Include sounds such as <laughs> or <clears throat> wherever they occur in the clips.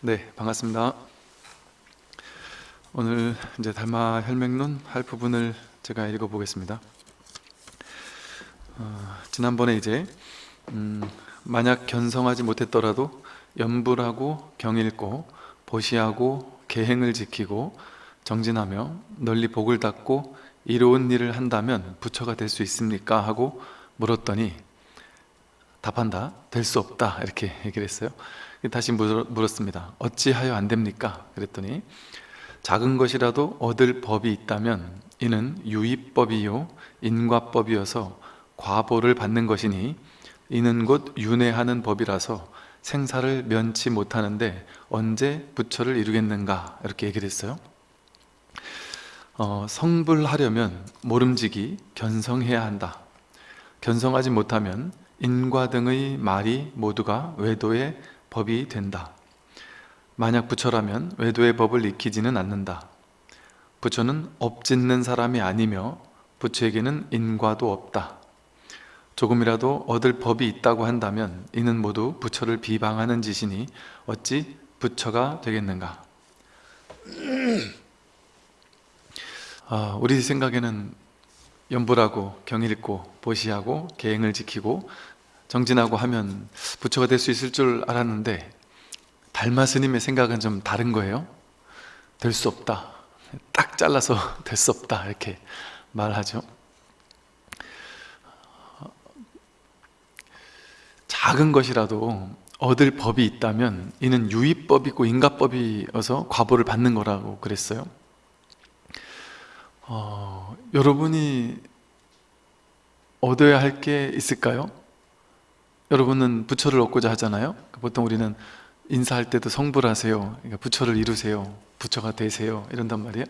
네, 반갑습니다. 오늘 이제 달마 혈맹론 할 부분을 제가 읽어보겠습니다. 어, 지난번에 이제 음, 만약 견성하지 못했더라도 연불하고 경일고 보시하고 계행을 지키고 정진하며 널리 복을 닦고 이로운 일을 한다면 부처가 될 수 있습니까? 하고 물었더니 답한다. 될 수 없다. 이렇게 얘기를 했어요. 다시 물었습니다. 어찌하여 안 됩니까? 그랬더니 작은 것이라도 얻을 법이 있다면 이는 유의법이요 인과법이어서 과보를 받는 것이니 이는 곧 윤회하는 법이라서 생사를 면치 못하는데 언제 부처를 이루겠는가 이렇게 얘기를 했어요 어, 성불하려면 모름지기 견성해야 한다 견성하지 못하면 인과 등의 말이 모두가 외도의 법이 된다. 만약 부처라면 외도의 법을 익히지는 않는다. 부처는 업짓는 사람이 아니며 부처에게는 인과도 없다. 조금이라도 얻을 법이 있다고 한다면 이는 모두 부처를 비방하는 짓이니 어찌 부처가 되겠는가? <clears throat> 아, 우리 생각에는 연불하고 경일있고 보시하고 계행을 지키고 정진하고 하면 부처가 될 수 있을 줄 알았는데 달마 스님의 생각은 좀 다른 거예요. 될 수 없다. 딱 잘라서 <laughs> 될 수 없다. 이렇게 말하죠. 작은 것이라도 얻을 법이 있다면 이는 유의법이고 인가법이어서 과보를 받는 거라고 그랬어요. 어, 여러분이 얻어야 할 게 있을까요? 여러분은 부처를 얻고자 하잖아요? 보통 우리는 인사할 때도 성불하세요. 그러니까 부처를 이루세요. 부처가 되세요. 이런단 말이에요.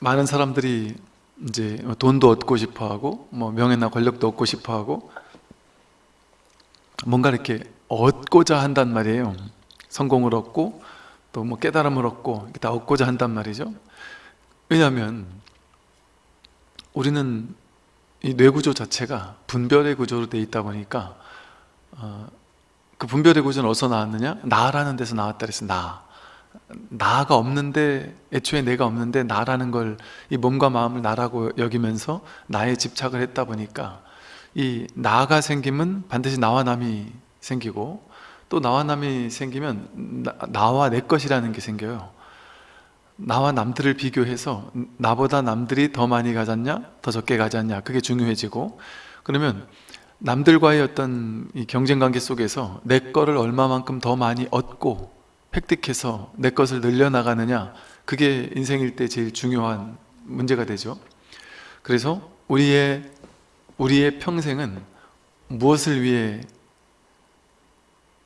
많은 사람들이 이제 돈도 얻고 싶어 하고 뭐 명예나 권력도 얻고 싶어 하고 뭔가 이렇게 얻고자 한단 말이에요. 성공을 얻고 또 뭐 깨달음을 얻고 다 얻고자 한단 말이죠. 왜냐하면 우리는 이 뇌구조 자체가 분별의 구조로 되어 있다 보니까 어, 그 분별의 구조는 어디서 나왔느냐? 나라는 데서 나왔다 그랬어 나. 나가 없는데 애초에 내가 없는데 나라는 걸 이 몸과 마음을 나라고 여기면서 나에 집착을 했다 보니까 이 나가 생기면 반드시 나와 남이 생기고 또 나와 남이 생기면 나, 와내 것이라는 게 생겨요 나와 남들을 비교해서 나보다 남들이 더 많이 가졌냐? 더 적게 가졌냐? 그게 중요해지고 그러면 남들과의 어떤 이 경쟁 관계 속에서 내 거를 얼마만큼 더 많이 얻고 획득해서 내 것을 늘려나가느냐? 그게 인생일 때 제일 중요한 문제가 되죠. 그래서 우리의 우리의 평생은 무엇을 위해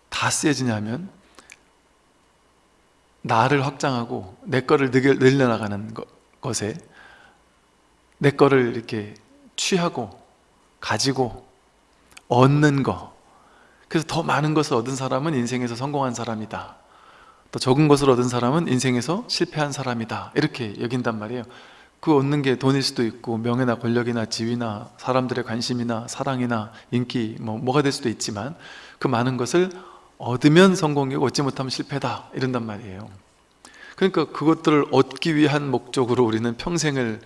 다 쓰여지냐면 나를 확장하고 내 거를 늘려나가는 것에 내 거를 이렇게 취하고 가지고 얻는 거. 그래서 더 많은 것을 얻은 사람은 인생에서 성공한 사람이다. 또 적은 것을 얻은 사람은 인생에서 실패한 사람이다. 이렇게 여긴단 말이에요. 그 얻는 게 돈일 수도 있고 명예나 권력이나 지위나 사람들의 관심이나 사랑이나 인기 뭐, 뭐가 될 수도 있지만 그 많은 것을 얻으면 성공이고 얻지 못하면 실패다. 이런단 말이에요. 그러니까 그것들을 얻기 위한 목적으로 우리는 평생을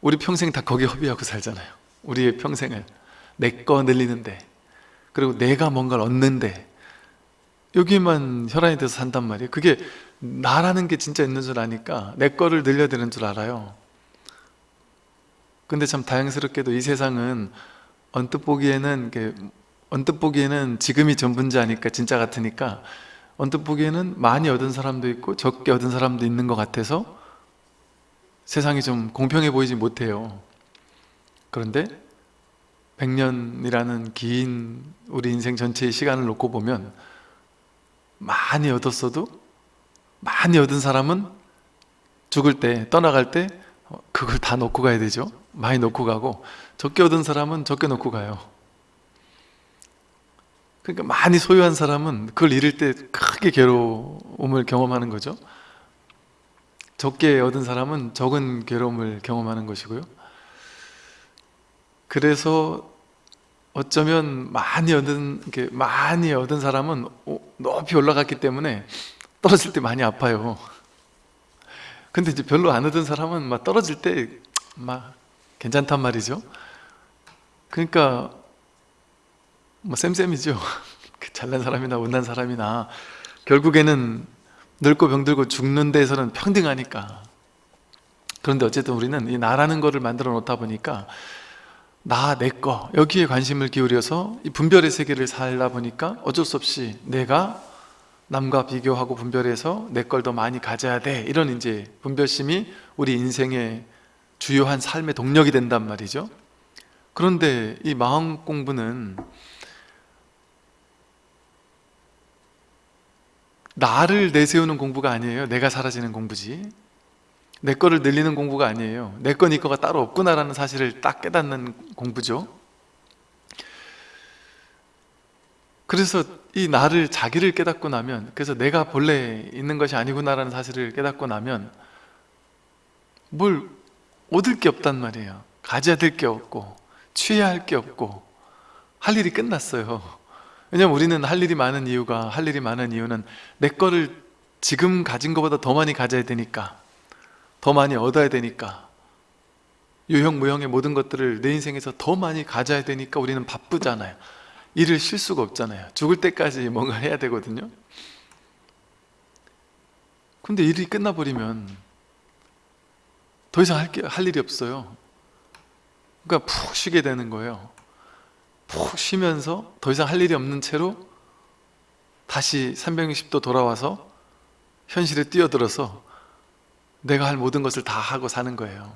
우리 평생 다 거기에 허비하고 살잖아요. 우리의 평생을. 내 거 늘리는데 그리고 내가 뭔가를 얻는데 여기만 혈안이 돼서 산단 말이에요. 그게 나라는 게 진짜 있는 줄 아니까 내 거를 늘려야 되는 줄 알아요. 근데 참 다행스럽게도 이 세상은 언뜻 보기에는 언뜻 보기에는 지금이 전부인지 아니까 진짜 같으니까 언뜻 보기에는 많이 얻은 사람도 있고 적게 얻은 사람도 있는 것 같아서 세상이 좀 공평해 보이지 못해요. 그런데 100년이라는 긴 우리 인생 전체의 시간을 놓고 보면 많이 얻었어도 많이 얻은 사람은 죽을 때 떠나갈 때 그걸 다 놓고 가야 되죠. 많이 놓고 가고 적게 얻은 사람은 적게 놓고 가요 그러니까 많이 소유한 사람은 그걸 잃을 때 크게 괴로움을 경험하는 거죠 적게 얻은 사람은 적은 괴로움을 경험하는 것이고요 그래서 어쩌면 많이 얻은 이렇게 많이 얻은 사람은 오- 높이 올라갔기 때문에 떨어질 때 많이 아파요. 근데 이제 별로 안 얻은 사람은 막 떨어질 때 막 괜찮단 말이죠. 그러니까 뭐 쌤쌤이죠. <laughs> 그 잘난 사람이나 못난 사람이나 결국에는 늙고 병들고 죽는 데에서는 평등하니까. 그런데 어쨌든 우리는 이 나라는 거를 만들어 놓다 보니까 나, 내 거, 여기에 관심을 기울여서 이 분별의 세계를 살다 보니까 어쩔 수 없이 내가 남과 비교하고 분별해서 내 걸 더 많이 가져야 돼. 이런 이제 분별심이 우리 인생의 주요한 삶의 동력이 된단 말이죠. 그런데 이 마음 공부는 나를 내세우는 공부가 아니에요. 내가 사라지는 공부지. 내 거를 늘리는 공부가 아니에요. 내 거, 네 거가 따로 없구나라는 사실을 딱 깨닫는 공부죠. 그래서 이 나를 자기를 깨닫고 나면 그래서 내가 본래 있는 것이 아니구나라는 사실을 깨닫고 나면 뭘 얻을 게 없단 말이에요. 가져야 될 게 없고 취해야 할 게 없고 할 일이 끝났어요. 왜냐면 우리는 할 일이 많은 이유가 할 일이 많은 이유는 내 거를 지금 가진 것보다 더 많이 가져야 되니까 더 많이 얻어야 되니까 유형 무형의 모든 것들을 내 인생에서 더 많이 가져야 되니까 우리는 바쁘잖아요. 일을 쉴 수가 없잖아요. 죽을 때까지 뭔가 해야 되거든요. 근데 일이 끝나버리면 더 이상 할, 게, 할 일이 없어요. 그러니까 푹 쉬게 되는 거예요 푹 쉬면서 더 이상 할 일이 없는 채로 다시 360도 돌아와서 현실에 뛰어들어서 내가 할 모든 것을 다 하고 사는 거예요.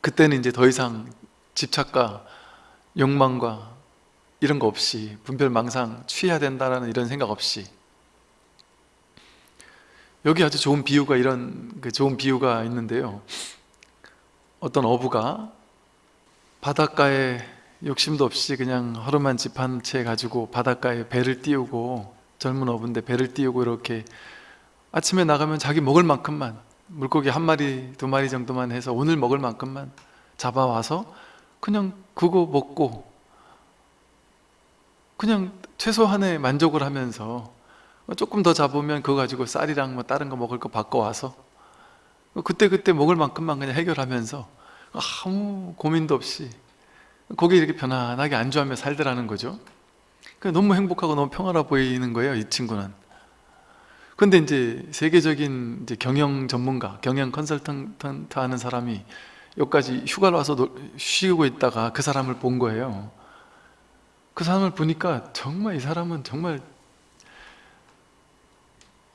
그때는 이제 더 이상 집착과 욕망과 이런 거 없이 분별망상 취해야 된다라는 이런 생각 없이. 여기 아주 좋은 비유가 이런 그 좋은 비유가 있는데요. 어떤 어부가 바닷가에 욕심도 없이 그냥 허름한 집 한 채 가지고 바닷가에 배를 띄우고 젊은 어부인데 배를 띄우고 이렇게 아침에 나가면 자기 먹을 만큼만 물고기 한 마리 두 마리 정도만 해서 오늘 먹을 만큼만 잡아와서 그냥 그거 먹고 그냥 최소한의 만족을 하면서 조금 더 잡으면 그거 가지고 쌀이랑 뭐 다른 거 먹을 거 바꿔와서 그때그때 먹을 만큼만 그냥 해결하면서 아무 고민도 없이 거기 이렇게 편안하게 안주하며 살더라는 거죠. 그러니까 너무 행복하고 너무 평화로워 보이는 거예요 이 친구는. 근데 이제 세계적인 이제 경영 전문가 경영 컨설턴트 하는 사람이 여기까지 휴가를 와서 노- 쉬고 있다가 그 사람을 본 거예요. 그 사람을 보니까 정말 이 사람은 정말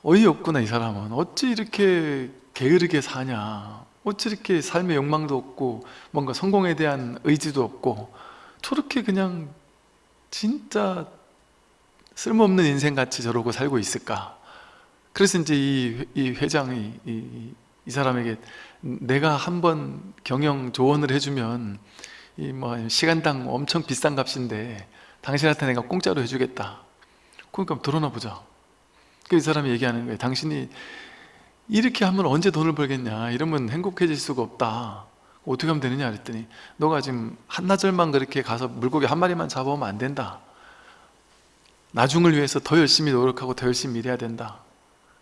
어이없구나 이 사람은. 어찌 이렇게 게으르게 사냐 어찌 이렇게 삶의 욕망도 없고 뭔가 성공에 대한 의지도 없고 저렇게 그냥 진짜 쓸모없는 인생같이 저러고 살고 있을까? 그래서 이제 이, 이 회장이 이, 이 사람에게 내가 한번 경영 조언을 해주면 이 뭐 시간당 엄청 비싼 값인데 당신한테 내가 공짜로 해주겠다. 그러니까 들어나 보자. 그이 사람이 얘기하는 거예요. 당신이 이렇게 하면 언제 돈을 벌겠냐? 이러면 행복해질 수가 없다. 어떻게 하면 되느냐? 그랬더니 너가 지금 한나절만 그렇게 가서 물고기 한 마리만 잡아오면 안 된다. 나중을 위해서 더 열심히 노력하고 더 열심히 일해야 된다.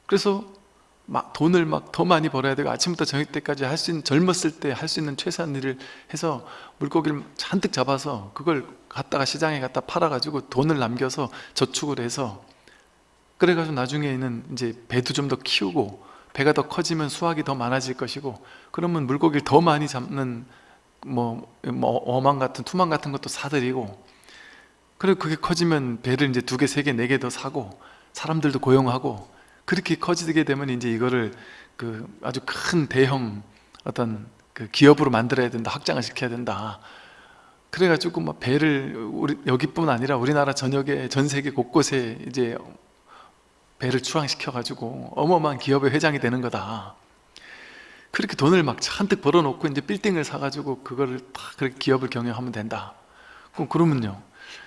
그래서 막 돈을 막 더 많이 벌어야 되고 아침부터 저녁 때까지 할 수 있는 젊었을 때 할 수 있는 최소한 일을 해서 물고기를 잔뜩 잡아서 그걸 갖다가 시장에 갖다 팔아가지고 돈을 남겨서 저축을 해서 그래가지고 나중에는 이제 배도 좀 더 키우고 배가 더 커지면 수확이 더 많아질 것이고 그러면 물고기를 더 많이 잡는 뭐, 뭐 어망 같은 투망 같은 것도 사들이고 그리고 그게 커지면 배를 이제 두 개, 세 개, 네 개 더 사고 사람들도 고용하고 그렇게 커지게 되면 이제 이거를 그 아주 큰 대형 어떤 그 기업으로 만들어야 된다, 확장을 시켜야 된다. 그래가지고 막 배를 우리 여기뿐 아니라 우리나라 전역에 전 세계 곳곳에 이제 배를 추앙시켜가지고 어마어마한 기업의 회장이 되는 거다. 그렇게 돈을 막 잔뜩 벌어놓고 이제 빌딩을 사가지고 그거를 다 그렇게 기업을 경영하면 된다. 그럼 그러면요.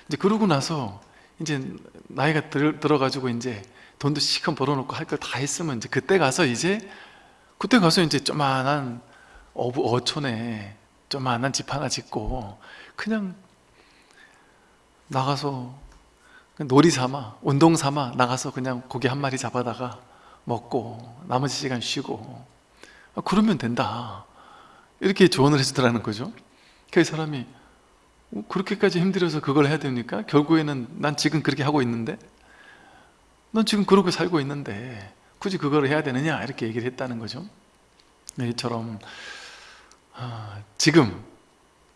이제 그러고 나서 이제 나이가 들, 들어가지고 이제 돈도 시큰 벌어놓고 할 걸 다 했으면 이제 그때 가서 이제 그때 가서 이제 조만한 어촌에 조만한 집 하나 짓고 그냥 나가서 놀이 삼아 운동 삼아 나가서 그냥 고기 한 마리 잡아다가 먹고 나머지 시간 쉬고. 아, 그러면 된다. 이렇게 조언을 해주더라는 거죠. 그 사람이 어, 그렇게까지 힘들어서 그걸 해야 됩니까? 결국에는 난 지금 그렇게 하고 있는데? 넌 지금 그렇게 살고 있는데 굳이 그걸 해야 되느냐? 이렇게 얘기를 했다는 거죠. 네, 이처럼 아, 지금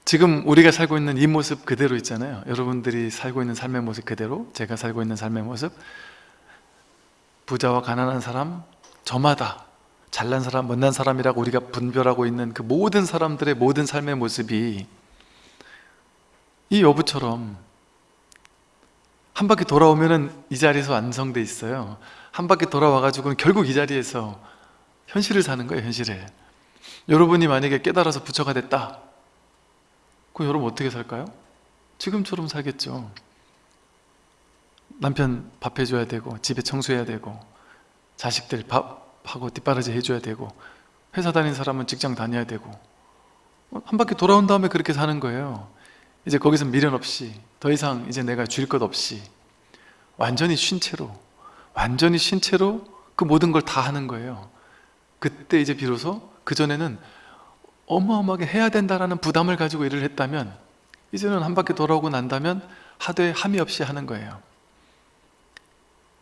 지금 우리가 살고 있는 이 모습 그대로 있잖아요. 여러분들이 살고 있는 삶의 모습 그대로 제가 살고 있는 삶의 모습. 부자와 가난한 사람 저마다 잘난 사람 못난 사람이라고 우리가 분별하고 있는 그 모든 사람들의 모든 삶의 모습이 이 여부처럼 한 바퀴 돌아오면 은 이 자리에서 완성돼 있어요. 한 바퀴 돌아와가지고는 결국 이 자리에서 현실을 사는 거예요 현실을. 여러분이 만약에 깨달아서 부처가 됐다 그럼 여러분 어떻게 살까요? 지금처럼 살겠죠. 남편 밥 해줘야 되고 집에 청소해야 되고 자식들 밥하고 뒷바라지 해줘야 되고 회사 다니는 사람은 직장 다녀야 되고 한 바퀴 돌아온 다음에 그렇게 사는 거예요. 이제 거기서 미련 없이 더 이상 이제 내가 줄 것 없이 완전히 쉰 채로 완전히 쉰 채로 그 모든 걸 다 하는 거예요. 그때 이제 비로소 그전에는 어마어마하게 해야 된다라는 부담을 가지고 일을 했다면 이제는 한 바퀴 돌아오고 난다면 하되 함이 없이 하는 거예요.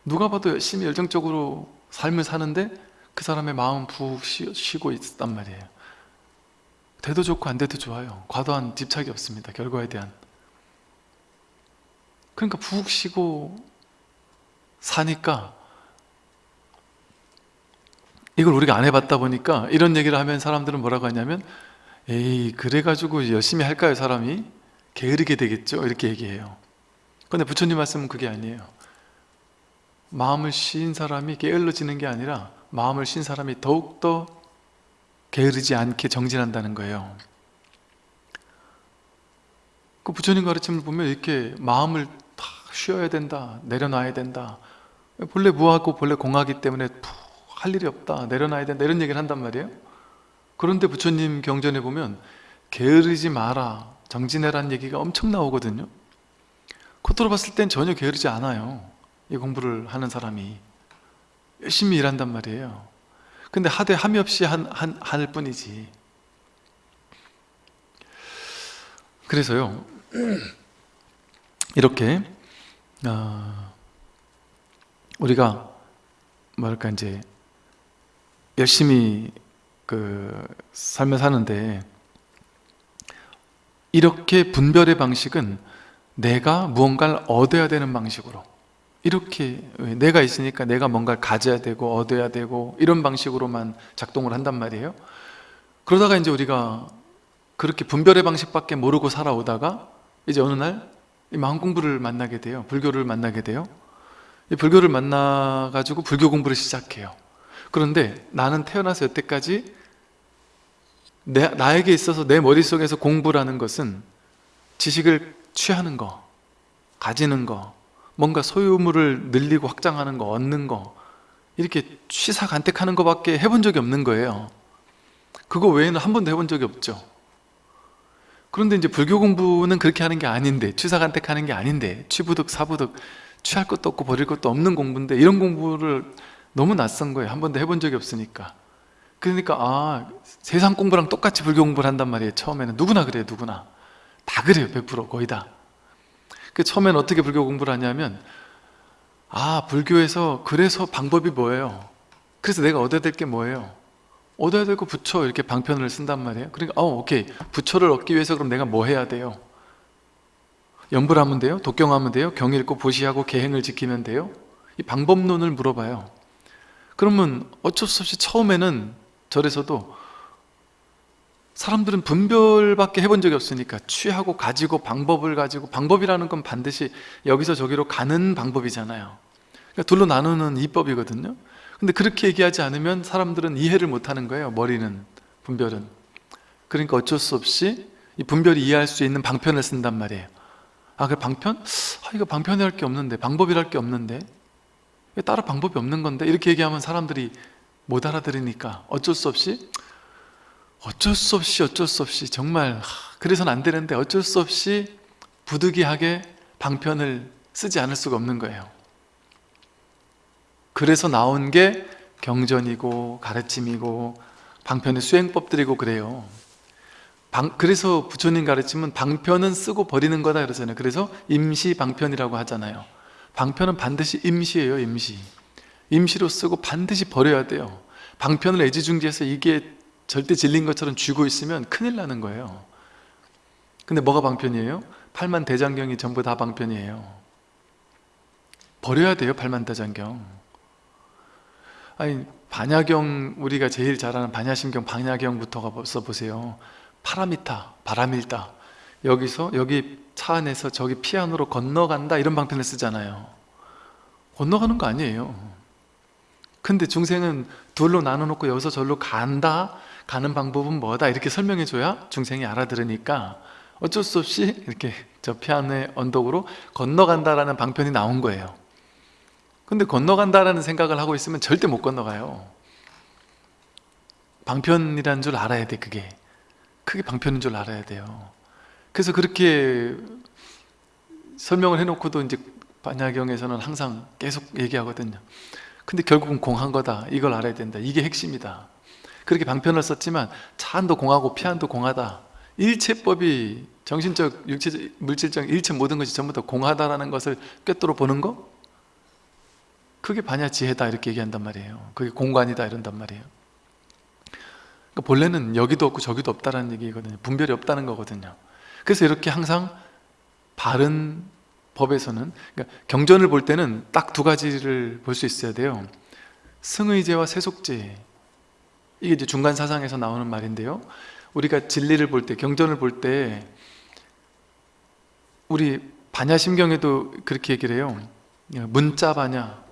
누가 봐도 열심히 열정적으로 삶을 사는데 그 사람의 마음 푹 쉬- 쉬고 있단 말이에요. 돼도 좋고 안 돼도 좋아요. 과도한 집착이 없습니다 결과에 대한. 그러니까 푹 쉬고 사니까 이걸 우리가 안 해봤다 보니까 이런 얘기를 하면 사람들은 뭐라고 하냐면 에이 그래가지고 열심히 할까요 사람이? 게으르게 되겠죠? 이렇게 얘기해요. 근데 부처님 말씀은 그게 아니에요. 마음을 쉰 사람이 게을러지는 게 아니라 마음을 쉰 사람이 더욱더 게으르지 않게 정진한다는 거예요. 그 부처님 가르침을 보면 이렇게 마음을 다 쉬어야 된다 내려놔야 된다. 본래 무하고 본래 공하기 때문에 푹 할 일이 없다 내려놔야 된다 이런 얘기를 한단 말이에요. 그런데 부처님 경전에 보면 게으르지 마라 정진해라는 얘기가 엄청 나오거든요. 겉으로 봤을 땐 전혀 게으르지 않아요 이 공부를 하는 사람이. 열심히 일한단 말이에요. 근데 하되 함이 없이 한, 한, 할 뿐이지. 그래서요 <clears throat> 이렇게 어, 우리가 뭐랄까 이제 열심히 그 삶을 사는데 이렇게 분별의 방식은 내가 무언가를 얻어야 되는 방식으로 이렇게 내가 있으니까 내가 뭔가를 가져야 되고 얻어야 되고 이런 방식으로만 작동을 한단 말이에요. 그러다가 이제 우리가 그렇게 분별의 방식밖에 모르고 살아오다가 이제 어느 날이 마음 공부를 만나게 돼요. 불교를 만나게 돼요. 이 불교를 만나가지고 불교 공부를 시작해요 그런데 나는 태어나서 여태까지 내, 나에게 있어서 내 머릿속에서 공부라는 것은 지식을 취하는 거 가지는 거 뭔가 소유물을 늘리고 확장하는 거 얻는 거 이렇게 취사간택하는 것밖에 해본 적이 없는 거예요. 그거 외에는 한 번도 해본 적이 없죠. 그런데 이제 불교 공부는 그렇게 하는 게 아닌데 취사간택하는 게 아닌데 취부득 사부득 취할 것도 없고 버릴 것도 없는 공부인데 이런 공부를 너무 낯선 거예요. 한 번도 해본 적이 없으니까. 그러니까 아 세상 공부랑 똑같이 불교 공부를 한단 말이에요 처음에는. 누구나 그래요 누구나. 다 그래요 100% 거의 다. 그 처음엔 어떻게 불교 공부를 하냐면 아 불교에서 그래서 방법이 뭐예요? 그래서 내가 얻어야 될 게 뭐예요? 얻어야 될 거 부처 이렇게 방편을 쓴단 말이에요. 그러니까 어 오케이. 부처를 얻기 위해서 그럼 내가 뭐 해야 돼요? 연불 하면 돼요? 독경하면 돼요? 경 읽고 보시하고 계행을 지키면 돼요? 이 방법론을 물어봐요 그러면 어쩔 수 없이 처음에는 절에서도 사람들은 분별밖에 해본 적이 없으니까 취하고 가지고 방법을 가지고 방법이라는 건 반드시 여기서 저기로 가는 방법이잖아요. 그러니까 둘로 나누는 이법이거든요. 근데 그렇게 얘기하지 않으면 사람들은 이해를 못하는 거예요 머리는 분별은. 그러니까 어쩔 수 없이 이 분별이 이해할 수 있는 방편을 쓴단 말이에요. 아, 그 방편? 아, 이거 방편이랄 게 없는데 방법이랄 게 없는데. 왜 따로 방법이 없는 건데 이렇게 얘기하면 사람들이 못 알아들으니까 어쩔 수 없이 어쩔 수 없이 어쩔 수 없이 정말 하, 그래서는 안 되는데 어쩔 수 없이 부득이하게 방편을 쓰지 않을 수가 없는 거예요. 그래서 나온 게 경전이고 가르침이고 방편의 수행법들이고 그래요. 방, 그래서 부처님 가르침은 방편은 쓰고 버리는 거다 그러잖아요. 그래서 임시 방편이라고 하잖아요 방편은 반드시 임시예요 임시. 임시로 쓰고 반드시 버려야 돼요. 방편을 애지중지해서 이게 절대 진린 것처럼 쥐고 있으면 큰일 나는 거예요. 근데 뭐가 방편이에요? 팔만 대장경이 전부 다 방편이에요. 버려야 돼요 팔만 대장경. 아니 반야경 우리가 제일 잘 아는 반야심경 반야경부터가 벌써 보세요. 파라미타 바람일다. 여기서 여기 차 안에서 저기 피안으로 건너간다 이런 방편을 쓰잖아요. 건너가는 거 아니에요. 근데 중생은 둘로 나눠놓고 여기서 절로 간다? 가는 방법은 뭐다? 이렇게 설명해 줘야 중생이 알아들으니까 어쩔 수 없이 이렇게 저 피안의 언덕으로 건너간다라는 방편이 나온 거예요. 근데 건너간다라는 생각을 하고 있으면 절대 못 건너가요. 방편이라는 줄 알아야 돼 그게. 크게 방편인 줄 알아야 돼요 그래서 그렇게 설명을 해놓고도 이제 반야경에서는 항상 계속 얘기하거든요. 근데 결국은 공한 거다. 이걸 알아야 된다. 이게 핵심이다. 그렇게 방편을 썼지만 차안도 공하고 피안도 공하다. 일체법이 정신적, 육체적, 물질적 일체 모든 것이 전부 다 공하다라는 것을 꿰뚫어 보는 거? 그게 반야 지혜다. 이렇게 얘기한단 말이에요. 그게 공간이다. 이런단 말이에요. 그러니까 본래는 여기도 없고 저기도 없다는 얘기거든요. 분별이 없다는 거거든요 그래서 이렇게 항상 바른 법에서는 그러니까 경전을 볼 때는 딱 두 가지를 볼 수 있어야 돼요. 승의제와 세속제. 이게 이제 중간 사상에서 나오는 말인데요. 우리가 진리를 볼 때 경전을 볼 때 우리 반야심경에도 그렇게 얘기를 해요. 문자 반야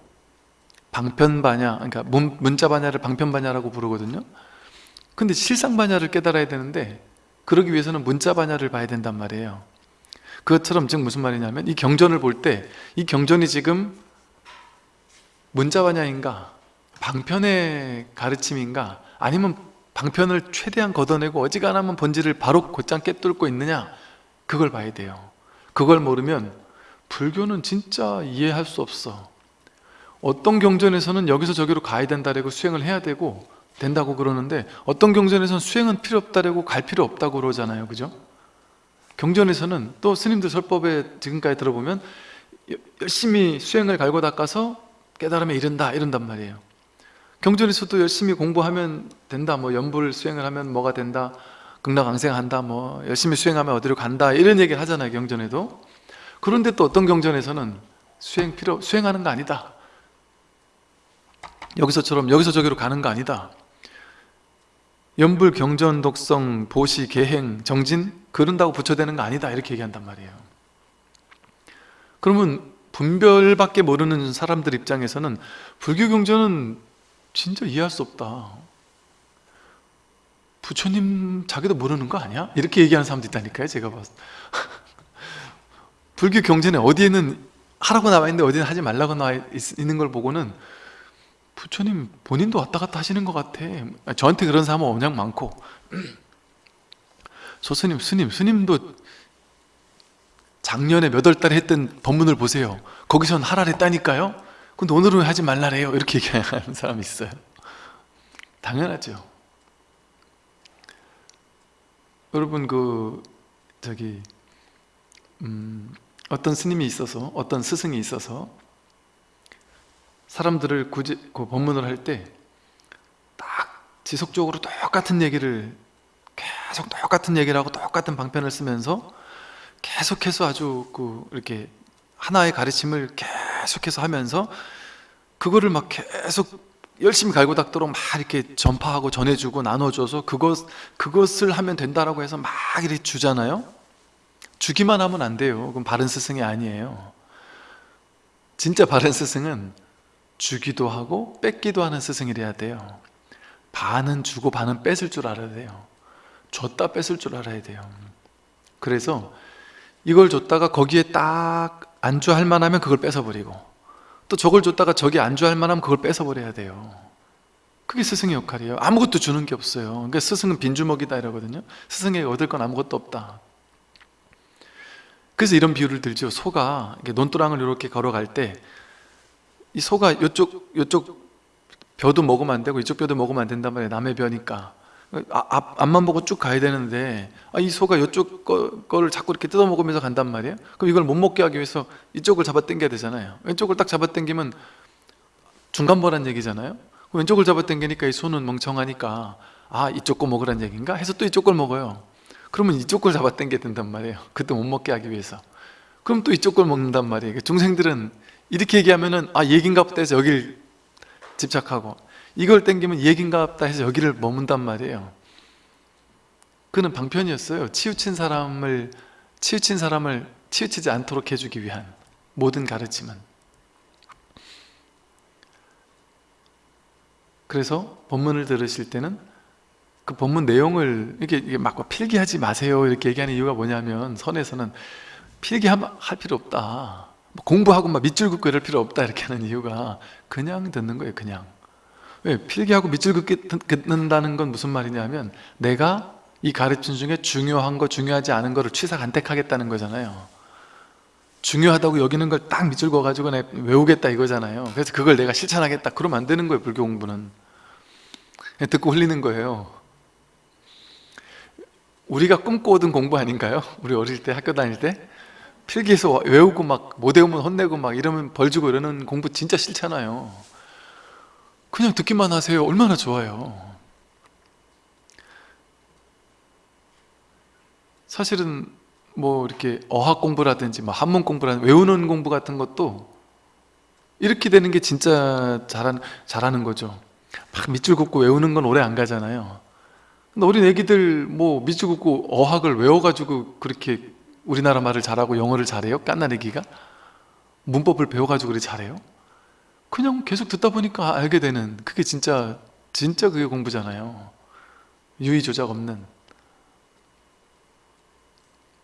방편 반야 그러니까 문, 문자 반야를 방편 반야라고 부르거든요. 근데 실상 반야를 깨달아야 되는데 그러기 위해서는 문자 반야를 봐야 된단 말이에요. 그것처럼 즉 무슨 말이냐면 이 경전을 볼 때 이 경전이 지금 문자 반야인가 방편의 가르침인가 아니면 방편을 최대한 걷어내고 어지간하면 본질을 바로 곧장 깨뚫고 있느냐 그걸 봐야 돼요. 그걸 모르면 불교는 진짜 이해할 수 없어. 어떤 경전에서는 여기서 저기로 가야 된다고 수행을 해야 되고 된다고 그러는데 어떤 경전에서는 수행은 필요 없다고 갈 필요 없다고 그러잖아요. 그죠? 경전에서는 또 스님들 설법에 지금까지 들어보면 열심히 수행을 갈고 닦아서 깨달음에 이른다 이런단 말이에요. 경전에서도 열심히 공부하면 된다. 뭐 연불 수행을 하면 뭐가 된다? 극락왕생한다. 뭐 열심히 수행하면 어디로 간다? 이런 얘기를 하잖아요 경전에도. 그런데 또 어떤 경전에서는 수행 필요 수행하는 거 아니다. 여기서처럼 여기서 저기로 가는 거 아니다 연불 경전 독성 보시 계행 정진 그런다고 붙여대는 거 아니다 이렇게 얘기한단 말이에요. 그러면 분별밖에 모르는 사람들 입장에서는 불교 경전은 진짜 이해할 수 없다. 부처님 자기도 모르는 거 아니야? 이렇게 얘기하는 사람도 있다니까요 제가 봤을 때. <laughs> 불교 경전에 어디에는 하라고 나와 있는데 어디는 하지 말라고 나와 있, 있는 걸 보고는 부처님 본인도 왔다 갔다 하시는 것 같아. 저한테 그런 사람은 워낙 많고. <clears throat> 저 스님, 스님, 스님도 작년에 몇 월 달에 했던 법문을 보세요. 거기선 하라 했다니까요. 근데 오늘은 하지 말라래요. 이렇게 얘기하는 사람이 있어요. 당연하죠. 여러분 그 저기 음, 어떤 스님이 있어서 어떤 스승이 있어서 사람들을 구제, 그 법문을 할 때 딱 지속적으로 똑같은 얘기를 계속 똑같은 얘기를 하고 똑같은 방편을 쓰면서 계속해서 아주 그 이렇게 하나의 가르침을 계속해서 하면서 그거를 막 계속 열심히 갈고 닦도록 막 이렇게 전파하고 전해주고 나눠줘서 그것, 그것을 하면 된다라고 해서 막 이렇게 주잖아요? 주기만 하면 안 돼요. 그럼 바른 스승이 아니에요. 진짜 바른 스승은 주기도 하고 뺏기도 하는 스승이래야 돼요. 반은 주고 반은 뺏을 줄 알아야 돼요. 줬다 뺏을 줄 알아야 돼요. 그래서 이걸 줬다가 거기에 딱 안주할 만하면 그걸 뺏어버리고 또 저걸 줬다가 저기 안주할 만하면 그걸 뺏어버려야 돼요. 그게 스승의 역할이에요. 아무것도 주는 게 없어요. 그러니까 스승은 빈주먹이다 이러거든요. 스승에게 얻을 건 아무것도 없다. 그래서 이런 비유를 들죠. 소가 논두랑을 이렇게 걸어갈 때 이 소가 이쪽 이쪽 벼도 먹으면 안 되고 이쪽 벼도 먹으면 안 된단 말이에요 남의 벼니까. 아, 앞, 앞만 보고 쭉 가야 되는데 아, 이 소가 이쪽 거, 거를 자꾸 이렇게 뜯어 먹으면서 간단 말이에요? 그럼 이걸 못 먹게 하기 위해서 이쪽을 잡아 당겨야 되잖아요. 왼쪽을 딱 잡아 당기면 중간보란 얘기잖아요? 왼쪽을 잡아 당기니까 이 소는 멍청하니까 아 이쪽 거 먹으란 얘기인가? 해서 또 이쪽 걸 먹어요. 그러면 이쪽 걸 잡아 당겨야 된단 말이에요. 그때 못 먹게 하기 위해서. 그럼 또 이쪽 걸 먹는단 말이에요. 중생들은 이렇게 얘기하면은 아 얘긴가 보다 해서 여기를 집착하고 이걸 땡기면 얘긴가 보다 해서 여기를 머문단 말이에요. 그는 방편이었어요. 치우친 사람을 치우친 사람을 치우치지 않도록 해주기 위한 모든 가르침은. 그래서 본문을 들으실 때는 그 본문 내용을 이렇게, 막 필기하지 마세요. 이렇게 얘기하는 이유가 뭐냐면 선에서는 필기할 필요 없다. 뭐 공부하고 막 밑줄 긋고 이럴 필요 없다 이렇게 하는 이유가 그냥 듣는 거예요 그냥. 왜? 필기하고 밑줄 긋는다는 건 무슨 말이냐면 내가 이 가르침 중에 중요한 거 중요하지 않은 거를 취사 간택하겠다는 거잖아요. 중요하다고 여기는 걸 딱 밑줄 그어가지고 외우겠다 이거잖아요. 그래서 그걸 내가 실천하겠다. 그러면 안 되는 거예요 불교 공부는. 듣고 흘리는 거예요. 우리가 꿈꿔오던 공부 아닌가요? 우리 어릴 때 학교 다닐 때 필기해서 외우고 막 못 외우면 혼내고 막 이러면 벌 주고 이러는 공부 진짜 싫잖아요. 그냥 듣기만 하세요. 얼마나 좋아요. 사실은 뭐 이렇게 어학 공부라든지 뭐 한문 공부라든지 외우는 공부 같은 것도 이렇게 되는 게 진짜 잘하는, 잘하는 거죠. 막 밑줄 긋고 외우는 건 오래 안 가잖아요. 근데 어린 애기들 뭐 밑줄 긋고 어학을 외워가지고 그렇게 우리나라 말을 잘하고 영어를 잘해요? 깐나리기가? 문법을 배워가지고 그래 잘해요? 그냥 계속 듣다 보니까 알게 되는 그게 진짜 진짜 그게 공부잖아요 유의조작 없는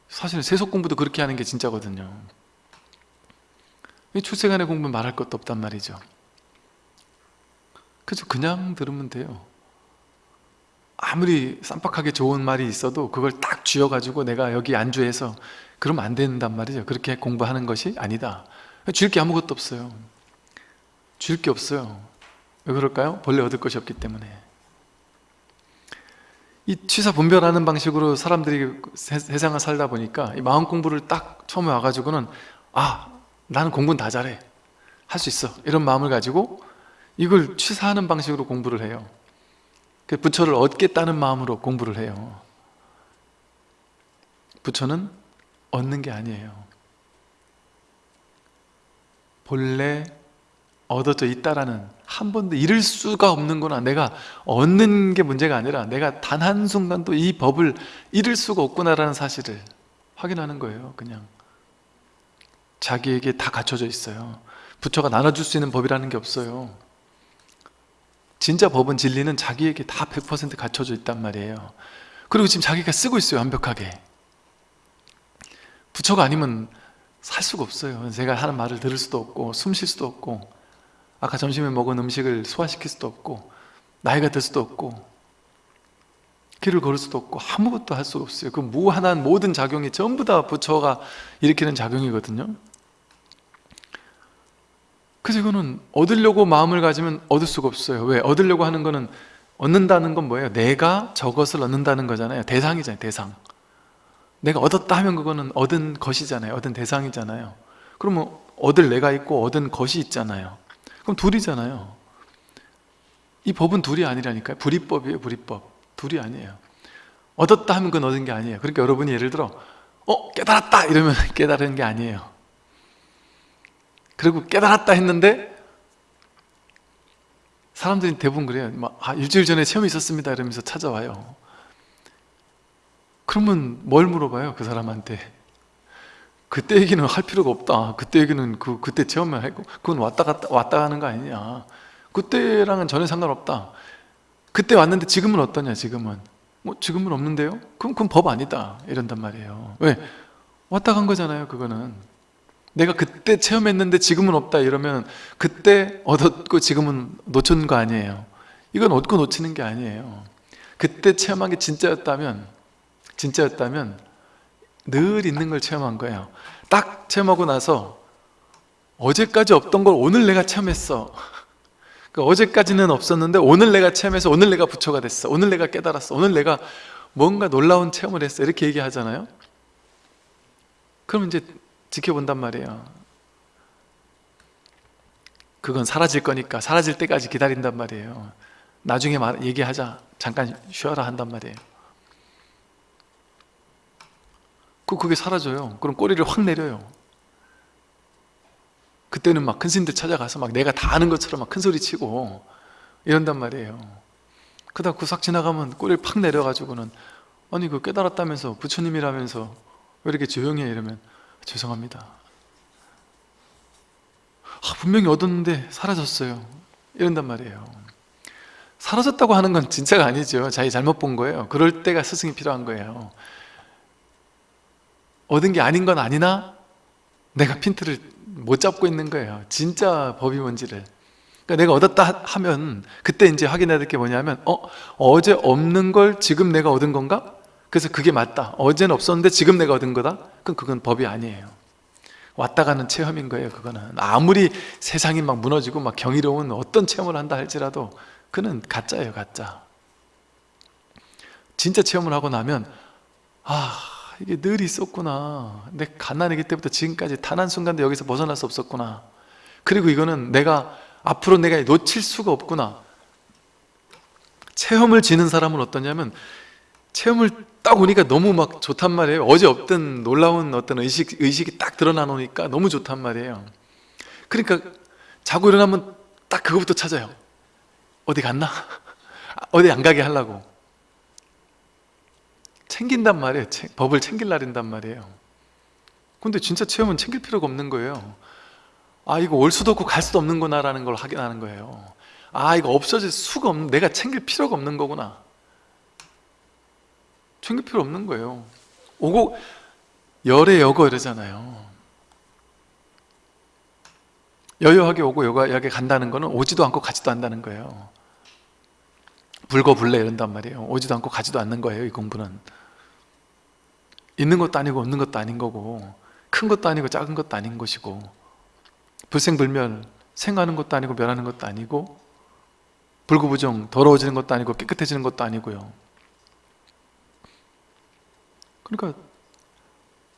사실 세속 공부도 그렇게 하는 게 진짜거든요 출생안의 공부는 말할 것도 없단 말이죠 그죠 그냥 들으면 돼요 아무리 쌈박하게 좋은 말이 있어도 그걸 딱 쥐어가지고 내가 여기 안주해서 그러면 안 된단 말이죠. 그렇게 공부하는 것이 아니다. 줄게 아무것도 없어요. 줄게 없어요. 왜 그럴까요? 본래 얻을 것이 없기 때문에. 이 취사 분별하는 방식으로 사람들이 세상을 살다 보니까 이 마음 공부를 딱 처음에 와가지고는 아 나는 공부는 다 잘해. 할 수 있어. 이런 마음을 가지고 이걸 취사하는 방식으로 공부를 해요. 그 부처를 얻겠다는 마음으로 공부를 해요. 부처는 얻는 게 아니에요. 본래 얻어져 있다라는 한 번도 잃을 수가 없는구나 내가 얻는 게 문제가 아니라 내가 단 한순간도 이 법을 잃을 수가 없구나라는 사실을 확인하는 거예요 그냥. 자기에게 다 갖춰져 있어요. 부처가 나눠줄 수 있는 법이라는 게 없어요 진짜 법은 진리는 자기에게 다 100% 갖춰져 있단 말이에요. 그리고 지금 자기가 쓰고 있어요 완벽하게. 부처가 아니면 살 수가 없어요. 제가 하는 말을 들을 수도 없고 숨 쉴 수도 없고 아까 점심에 먹은 음식을 소화시킬 수도 없고 나이가 들 수도 없고 길을 걸을 수도 없고 아무것도 할 수가 없어요. 그 무한한 모든 작용이 전부 다 부처가 일으키는 작용이거든요 그래서 이거는 얻으려고 마음을 가지면 얻을 수가 없어요. 왜? 얻으려고 하는 거는 얻는다는 건 뭐예요? 내가 저것을 얻는다는 거잖아요. 대상이잖아요 대상. 내가 얻었다 하면 그거는 얻은 것이잖아요. 얻은 대상이잖아요. 그러면 얻을 내가 있고 얻은 것이 있잖아요. 그럼 둘이잖아요. 이 법은 둘이 아니라니까요. 불이법이에요 불이법. 둘이 아니에요. 얻었다 하면 그건 얻은 게 아니에요. 그러니까 여러분이 예를 들어 어 깨달았다! 이러면 <laughs> 깨달은 게 아니에요 그리고 깨달았다 했는데 사람들이 대부분 그래요. 막, 아, 일주일 전에 시험이 있었습니다 이러면서 찾아와요. 그러면 뭘 물어봐요 그 사람한테? 그때 얘기는 할 필요가 없다. 그때 얘기는 그, 그때 체험을 하고 그건 왔다 갔다 왔다 가는 거 아니냐. 그때랑은 전혀 상관없다. 그때 왔는데 지금은 어떠냐 지금은? 뭐 지금은 없는데요? 그럼 그건 법 아니다. 이런단 말이에요. 왜? 왔다 간 거잖아요 그거는 내가 그때 체험했는데 지금은 없다 이러면 그때 얻었고 지금은 놓친 거 아니에요. 이건 얻고 놓치는 게 아니에요. 그때 체험한 게 진짜였다면 진짜였다면 늘 있는 걸 체험한 거예요. 딱 체험하고 나서 어제까지 없던 걸 오늘 내가 체험했어. 그 어제까지는 없었는데 오늘 내가 체험해서 오늘 내가 부처가 됐어. 오늘 내가 깨달았어. 오늘 내가 뭔가 놀라운 체험을 했어. 이렇게 얘기하잖아요. 그럼 이제 지켜본단 말이에요. 그건 사라질 거니까 사라질 때까지 기다린단 말이에요. 나중에 말, 얘기하자. 잠깐 쉬어라 한단 말이에요. 그 그게 사라져요. 그럼 꼬리를 확 내려요. 그때는 막 큰 스님들 찾아가서 막 내가 다 아는 것처럼 막 큰 소리 치고 이런단 말이에요. 그다음 그싹 지나가면 꼬리를 팍 내려가지고는 아니 그 깨달았다면서 부처님이라면서 왜 이렇게 조용해? 이러면 죄송합니다. 아, 분명히 얻었는데 사라졌어요. 이런단 말이에요. 사라졌다고 하는 건 진짜가 아니죠. 자기 잘못 본 거예요. 그럴 때가 스승이 필요한 거예요. 얻은 게 아닌 건 아니나? 내가 핀트를 못 잡고 있는 거예요. 진짜 법이 뭔지를. 그러니까 내가 얻었다 하면 그때 이제 확인해야 될 게 뭐냐면 어? 어제 없는 걸 지금 내가 얻은 건가? 그래서 그게 맞다. 어제는 없었는데 지금 내가 얻은 거다? 그럼 그건 법이 아니에요. 왔다 가는 체험인 거예요 그거는. 아무리 세상이 막 무너지고 막 경이로운 어떤 체험을 한다 할지라도 그는 가짜예요 가짜. 진짜 체험을 하고 나면 아 이게 늘 있었구나. 내 가난하기 때부터 지금까지 단 한순간도 여기서 벗어날 수 없었구나. 그리고 이거는 내가 앞으로 내가 놓칠 수가 없구나. 체험을 지는 사람은 어떠냐면 체험을 딱 오니까 너무 막 좋단 말이에요. 어제 없던 놀라운 어떤 의식, 의식이 딱 드러나 놓으니까 너무 좋단 말이에요. 그러니까 자고 일어나면 딱 그거부터 찾아요. 어디 갔나? <laughs> 어디 안 가게 하려고. 챙긴단 말이에요. 법을 챙길 날인단 말이에요. 근데 진짜 체험은 챙길 필요가 없는 거예요. 아 이거 올 수도 없고 갈 수도 없는 구나 라는 걸 확인하는 거예요. 아 이거 없어질 수가 없는 내가 챙길 필요가 없는 거구나 챙길 필요 없는 거예요. 오고 열에 여거 이러잖아요. 여여하게 오고 여여하게 간다는 거는 오지도 않고 가지도 않는다는 거예요. 불거불래 이런단 말이에요. 오지도 않고 가지도 않는 거예요 이 공부는. 있는 것도 아니고 없는 것도 아닌 거고 큰 것도 아니고 작은 것도 아닌 것이고 불생불멸 생하는 것도 아니고 멸하는 것도 아니고 불구부정 더러워지는 것도 아니고 깨끗해지는 것도 아니고요 그러니까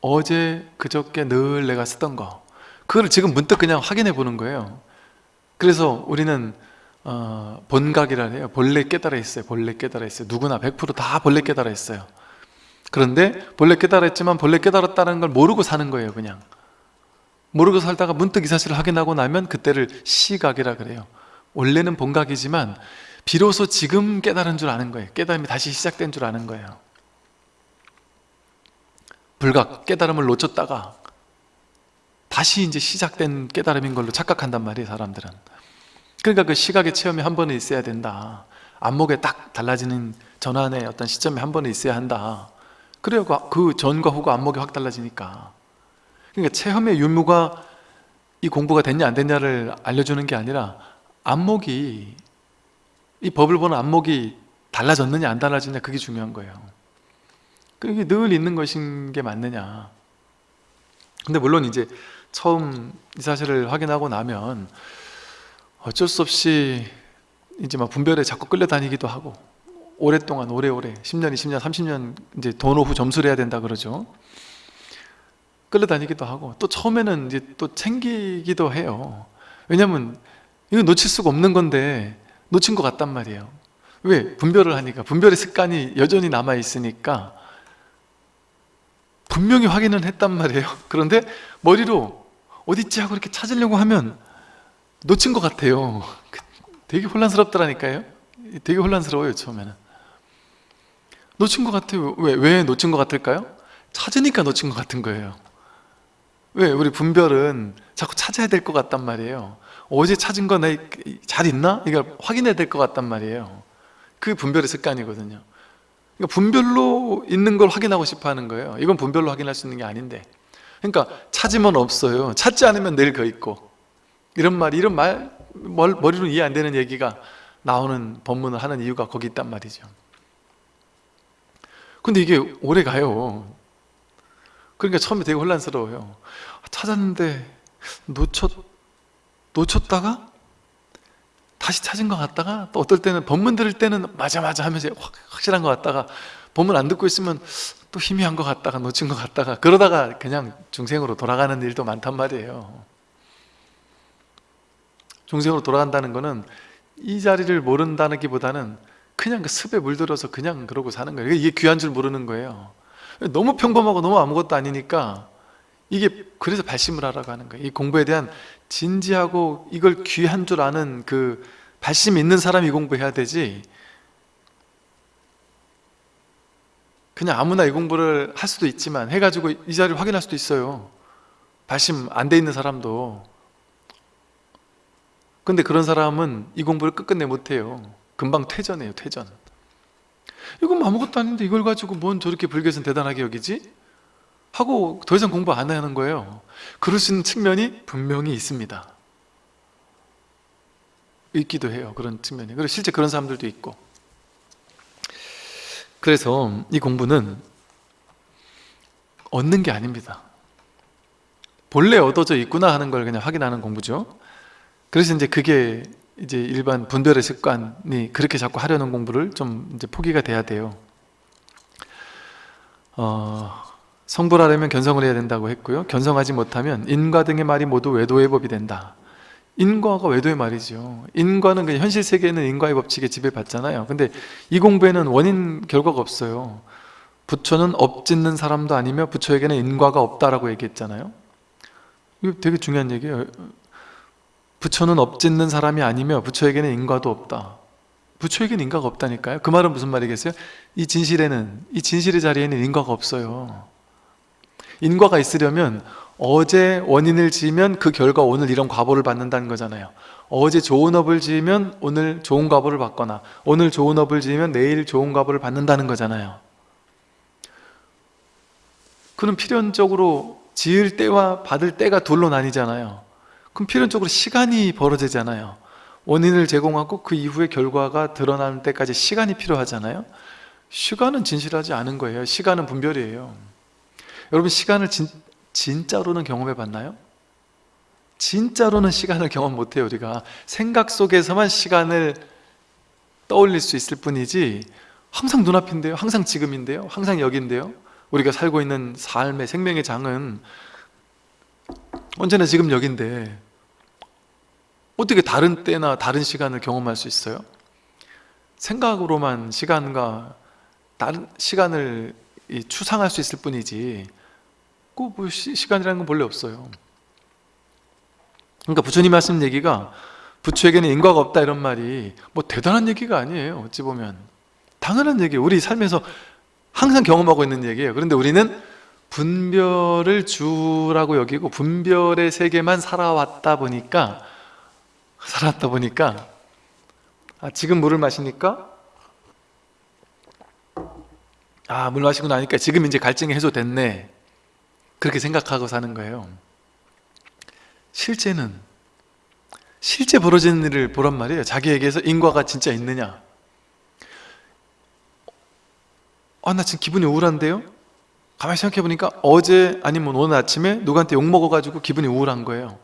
어제 그저께 늘 내가 쓰던 거. 그걸 지금 문득 그냥 확인해 보는 거예요. 그래서 우리는 어, 본각이라 해요. 본래 깨달아 있어요. 본래 깨달아 있어요. 누구나 100%다 본래 깨달아 있어요. 그런데 본래 깨달아 있지만 본래 깨달았다는 걸 모르고 사는 거예요 그냥. 모르고 살다가 문득 이 사실을 확인하고 나면 그때를 시각이라 그래요. 원래는 본각이지만 비로소 지금 깨달은 줄 아는 거예요. 깨달음이 다시 시작된 줄 아는 거예요 불각, 깨달음을 놓쳤다가 다시 이제 시작된 깨달음인 걸로 착각한단 말이에요 사람들은. 그러니까 그 시각의 체험이 한 번은 있어야 된다. 안목에 딱 달라지는 전환의 어떤 시점이 한 번은 있어야 한다. 그래야 그 전과 후가 안목이 확 달라지니까. 그러니까 체험의 유무가 이 공부가 됐냐 안 됐냐를 알려주는 게 아니라 안목이 이 법을 보는 안목이 달라졌느냐 안 달라졌느냐 그게 중요한 거예요 그게 늘 있는 것인 게 맞느냐. 근데 물론 이제 처음 이 사실을 확인하고 나면 어쩔 수 없이 이제 막 분별에 자꾸 끌려다니기도 하고 오랫동안 오래오래 10년, 20년, 30년 이제 돈 오후 점수를 해야 된다 그러죠. 끌려다니기도 하고 또 처음에는 이제 또 챙기기도 해요. 왜냐면 이거 놓칠 수가 없는 건데 놓친 것 같단 말이에요. 왜? 분별을 하니까. 분별의 습관이 여전히 남아있으니까 분명히 확인은 했단 말이에요. 그런데 머리로 어딨지 하고 이렇게 찾으려고 하면 놓친 것 같아요. 되게 혼란스럽더라니까요. 되게 혼란스러워요 처음에는. 놓친 것 같아요. 왜, 왜 놓친 것 같을까요? 찾으니까 놓친 것 같은 거예요. 왜? 우리 분별은 자꾸 찾아야 될 것 같단 말이에요. 어제 찾은 거잘 있나? 이걸 확인해야 될 것 같단 말이에요. 그게 분별의 습관이거든요 그러니까 분별로 있는 걸 확인하고 싶어 하는 거예요. 이건 분별로 확인할 수 있는 게 아닌데. 그러니까 찾으면 없어요. 찾지 않으면 늘거 있고. 이런 말, 이런 말 머리로 이해 안 되는 얘기가 나오는 법문을 하는 이유가 거기 있단 말이죠. 근데 이게 오래 가요. 그러니까 처음에 되게 혼란스러워요. 찾았는데 놓쳤, 놓쳤다가 다시 찾은 것 같다가 또 어떨 때는 법문 들을 때는 맞아 맞아 하면서 확, 확실한 것 같다가 법문 안 듣고 있으면 또 희미한 것 같다가 놓친 것 같다가 그러다가 그냥 중생으로 돌아가는 일도 많단 말이에요. 중생으로 돌아간다는 거는 이 자리를 모른다는 기보다는 그냥 그 습에 물들어서 그냥 그러고 사는 거예요. 이게 귀한 줄 모르는 거예요. 너무 평범하고 너무 아무것도 아니니까 이게 그래서 발심을 하라고 하는 거예요. 이 공부에 대한 진지하고 이걸 귀한 줄 아는 그 발심 있는 사람이 공부해야 되지. 그냥 아무나 이 공부를 할 수도 있지만 해가지고 이 자리를 확인할 수도 있어요. 발심 안 돼 있는 사람도. 근데 그런 사람은 이 공부를 끝끝내 못해요. 금방 퇴전해요 퇴전. 이건 아무것도 아닌데 이걸 가지고 뭔 저렇게 불교에서는 대단하게 여기지? 하고 더 이상 공부 안 하는 거예요. 그럴 수 있는 측면이 분명히 있습니다. 있기도 해요 그런 측면이. 그리고 실제 그런 사람들도 있고. 그래서 이 공부는 얻는 게 아닙니다. 본래 얻어져 있구나 하는 걸 그냥 확인하는 공부죠. 그래서 이제 그게 이제 일반 분별의 습관이 그렇게 자꾸 하려는 공부를 좀 이제 포기가 돼야 돼요. 어, 성불하려면 견성을 해야 된다고 했고요. 견성하지 못하면 인과 등의 말이 모두 외도의 법이 된다. 인과가 외도의 말이죠. 인과는 그냥 현실 세계에는 인과의 법칙에 지배받잖아요. 근데 이 공부에는 원인 결과가 없어요. 부처는 업짓는 사람도 아니며 부처에게는 인과가 없다라고 얘기했잖아요. 이거 되게 중요한 얘기예요. 부처는 업짓는 사람이 아니며 부처에게는 인과도 없다. 부처에게는 인과가 없다니까요. 그 말은 무슨 말이겠어요? 이 진실에는 이 진실의 자리에는 인과가 없어요 인과가 있으려면 어제 원인을 지으면 그 결과 오늘 이런 과보를 받는다는 거잖아요. 어제 좋은 업을 지으면 오늘 좋은 과보를 받거나 오늘 좋은 업을 지으면 내일 좋은 과보를 받는다는 거잖아요. 그럼 필연적으로 지을 때와 받을 때가 둘로 나뉘잖아요. 그럼 필연적으로 시간이 벌어지잖아요. 원인을 제공하고 그 이후의 결과가 드러나는 때까지 시간이 필요하잖아요. 시간은 진실하지 않은 거예요. 시간은 분별이에요 여러분 시간을 진, 진짜로는 경험해 봤나요? 진짜로는 시간을 경험 못해요 우리가 생각 속에서만 시간을 떠올릴 수 있을 뿐이지 항상 눈앞인데요 항상 지금인데요 항상 여기인데요 우리가 살고 있는 삶의 생명의 장은 언제나 지금 여기인데 어떻게 다른 때나 다른 시간을 경험할 수 있어요? 생각으로만 시간과 다른 시간을 추상할 수 있을 뿐이지 그 뭐 시간이라는 건 본래 없어요. 그러니까 부처님 말씀 얘기가 부처에게는 인과가 없다 이런 말이 뭐 대단한 얘기가 아니에요 어찌 보면. 당연한 얘기예요. 우리 삶에서 항상 경험하고 있는 얘기예요. 그런데 우리는 분별을 주라고 여기고 분별의 세계만 살아왔다 보니까 살았다 보니까 아, 지금 물을 마시니까? 아 물 마시고 나니까 지금 이제 갈증이 해소됐네 그렇게 생각하고 사는 거예요. 실제는 실제 벌어지는 일을 보란 말이에요. 자기에게서 인과가 진짜 있느냐? 아나 지금 기분이 우울한데요? 가만히 생각해 보니까 어제 아니면 오늘 아침에 누구한테 욕먹어가지고 기분이 우울한 거예요.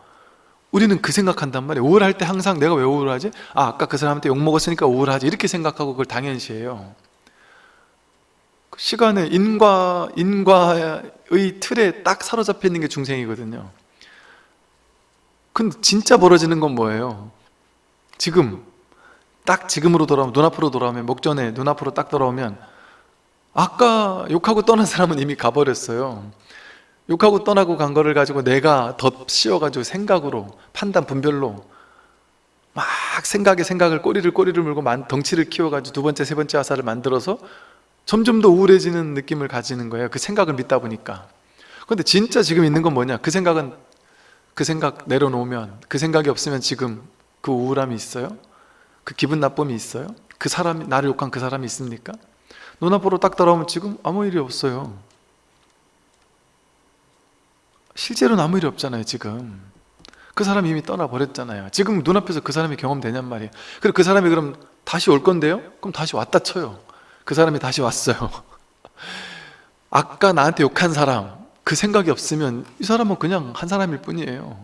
우리는 그 생각한단 말이에요. 우울할 때 항상 내가 왜 우울하지? 아 아까 그 사람한테 욕먹었으니까 우울하지. 이렇게 생각하고 그걸 당연시해요. 그 시간에 인과, 인과의 틀에 딱 사로잡혀 있는 게 중생이거든요 근데 진짜 벌어지는 건 뭐예요? 지금 딱 지금으로 돌아오면 눈앞으로 돌아오면 목전에 눈앞으로 딱 돌아오면 아까 욕하고 떠난 사람은 이미 가버렸어요 욕하고 떠나고 간 거를 가지고 내가 덧씌워가지고 생각으로 판단 분별로 막 생각에 생각을 꼬리를 꼬리를 물고 덩치를 키워가지고 두 번째 세 번째 아사를 만들어서 점점 더 우울해지는 느낌을 가지는 거예요 그 생각을 믿다 보니까 근데 진짜 지금 있는 건 뭐냐 그 생각은 그 생각 내려놓으면 그 생각이 없으면 지금 그 우울함이 있어요? 그 기분 나쁨이 있어요? 그 사람이 나를 욕한 그 사람이 있습니까? 눈앞으로 딱 돌아오면 지금 아무 일이 없어요 실제로는 아무 일이 없잖아요 지금 그 사람이 이미 떠나버렸잖아요 지금 눈앞에서 그 사람이 경험되냔 말이에요 그리고 그 사람이 그럼 다시 올 건데요? 그럼 다시 왔다 쳐요 그 사람이 다시 왔어요. <laughs> 아까 나한테 욕한 사람 그 생각이 없으면 이 사람은 그냥 한 사람일 뿐이에요.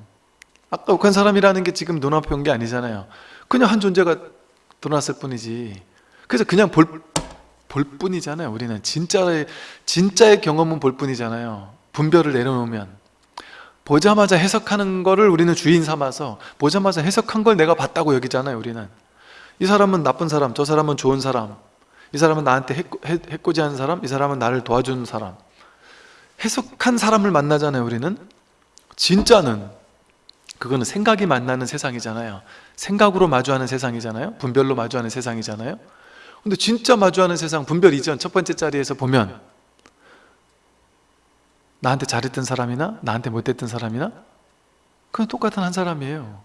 아까 욕한 사람이라는 게 지금 눈앞에 온 게 아니잖아요. 그냥 한 존재가 드러났을 뿐이지. 그래서 그냥 볼, 볼 뿐이잖아요 우리는. 진짜의, 진짜의 경험은 볼 뿐이잖아요. 분별을 내려놓으면. 보자마자 해석하는 거를 우리는 주인 삼아서 보자마자 해석한 걸 내가 봤다고 여기잖아요 우리는. 이 사람은 나쁜 사람, 저 사람은 좋은 사람 이 사람은 나한테 해코, 해, 해코지하는 사람, 이 사람은 나를 도와주는 사람. 해석한 사람을 만나잖아요 우리는. 진짜는 그거는 생각이 만나는 세상이잖아요. 생각으로 마주하는 세상이잖아요. 분별로 마주하는 세상이잖아요. 근데 진짜 마주하는 세상 분별 이전 첫 번째 자리에서 보면. 나한테 잘했던 사람이나 나한테 못했던 사람이나 그건 똑같은 한 사람이에요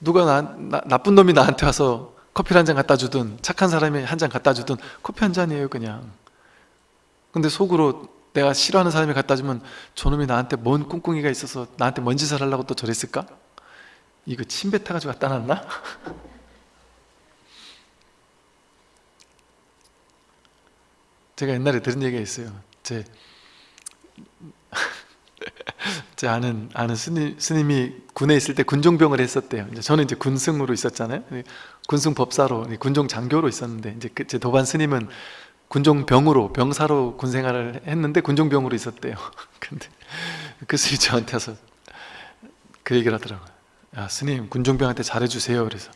누가 나, 나, 나쁜 놈이 나한테 와서 커피를 한잔 갖다 주든 착한 사람이 한 잔 갖다 주든 커피 한 잔이에요 그냥 근데 속으로 내가 싫어하는 사람이 갖다 주면 저놈이 나한테 뭔 꿍꿍이가 있어서 나한테 뭔 짓을 하려고 또 저랬을까? 이거 침 뱉어가지고 갖다 놨나? <laughs> 제가 옛날에 들은 얘기가 있어요 제, <laughs> 제 아는, 아는 스님, 스님이 군에 있을 때 군종병을 했었대요. 이제 저는 이제 군승으로 있었잖아요. 군승 법사로 군종 장교로 있었는데 이제 그 제 도반 스님은 군종병으로 병사로 군 생활을 했는데 군종병으로 있었대요. <laughs> 근데 그 스님이 저한테 와서 그 얘기를 하더라고요. 야 스님 군종병한테 잘해주세요. 그래서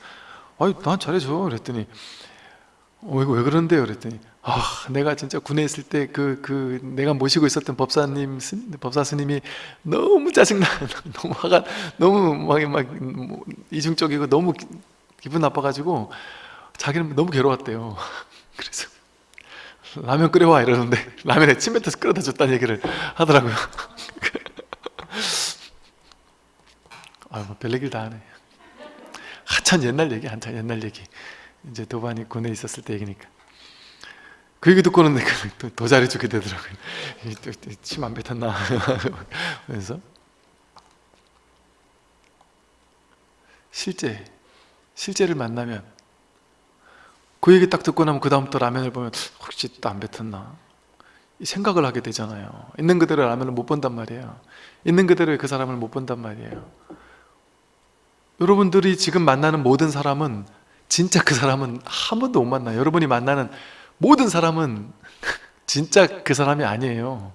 아이 난 잘해줘. 그랬더니 어, 이거 왜 그런데요? 그랬더니 아 내가 진짜 군에 있을 때 그 그 내가 모시고 있었던 법사님 스, 법사 스님이 너무 짜증나 <laughs> 너무 화가 너무 막, 막 뭐, 이중적이고 너무 기, 기분 나빠가지고 자기는 너무 괴로웠대요. <laughs> 그래서 라면 끓여와 이러는데 라면에 침 뱉어서 끓여다 줬다는 얘기를 하더라고요. <laughs> 아유 뭐 별얘기를 다 하네. 한참 옛날 얘기 한참 옛날 얘기. 이제 도반이 군에 있었을 때 얘기니까 그 얘기 듣고는 더, <laughs> 더 잘해주게 되더라고요. <laughs> 침 안 뱉었나? <laughs> 그래서. 실제 실제를 만나면 그 얘기 딱 듣고 나면 그 다음부터 라면을 보면 혹시 또 안 뱉었나? 이 생각을 하게 되잖아요. 있는 그대로 라면을 못 본단 말이에요. 있는 그대로의 그 사람을 못 본단 말이에요. 여러분들이 지금 만나는 모든 사람은 진짜 그 사람은 한 번도 못 만나요. 여러분이 만나는 모든 사람은 진짜 그 사람이 아니에요.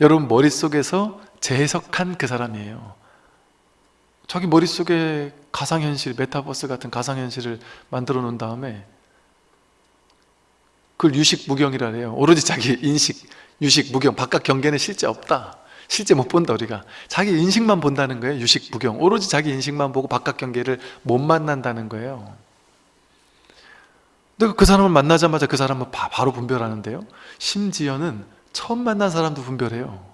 여러분 머릿속에서 재해석한 그 사람이에요. 자기 머릿속에 가상현실, 메타버스 같은 가상현실을 만들어 놓은 다음에 그걸 유식무경이라 해요. 오로지 자기 인식, 유식, 무경, 바깥 경계는 실제 없다. 실제 못 본다 우리가. 자기 인식만 본다는 거예요 유식무경. 오로지 자기 인식만 보고 바깥 경계를 못 만난다는 거예요 그 사람을 만나자마자 그 사람은 바, 바로 분별하는데요. 심지어는 처음 만난 사람도 분별해요.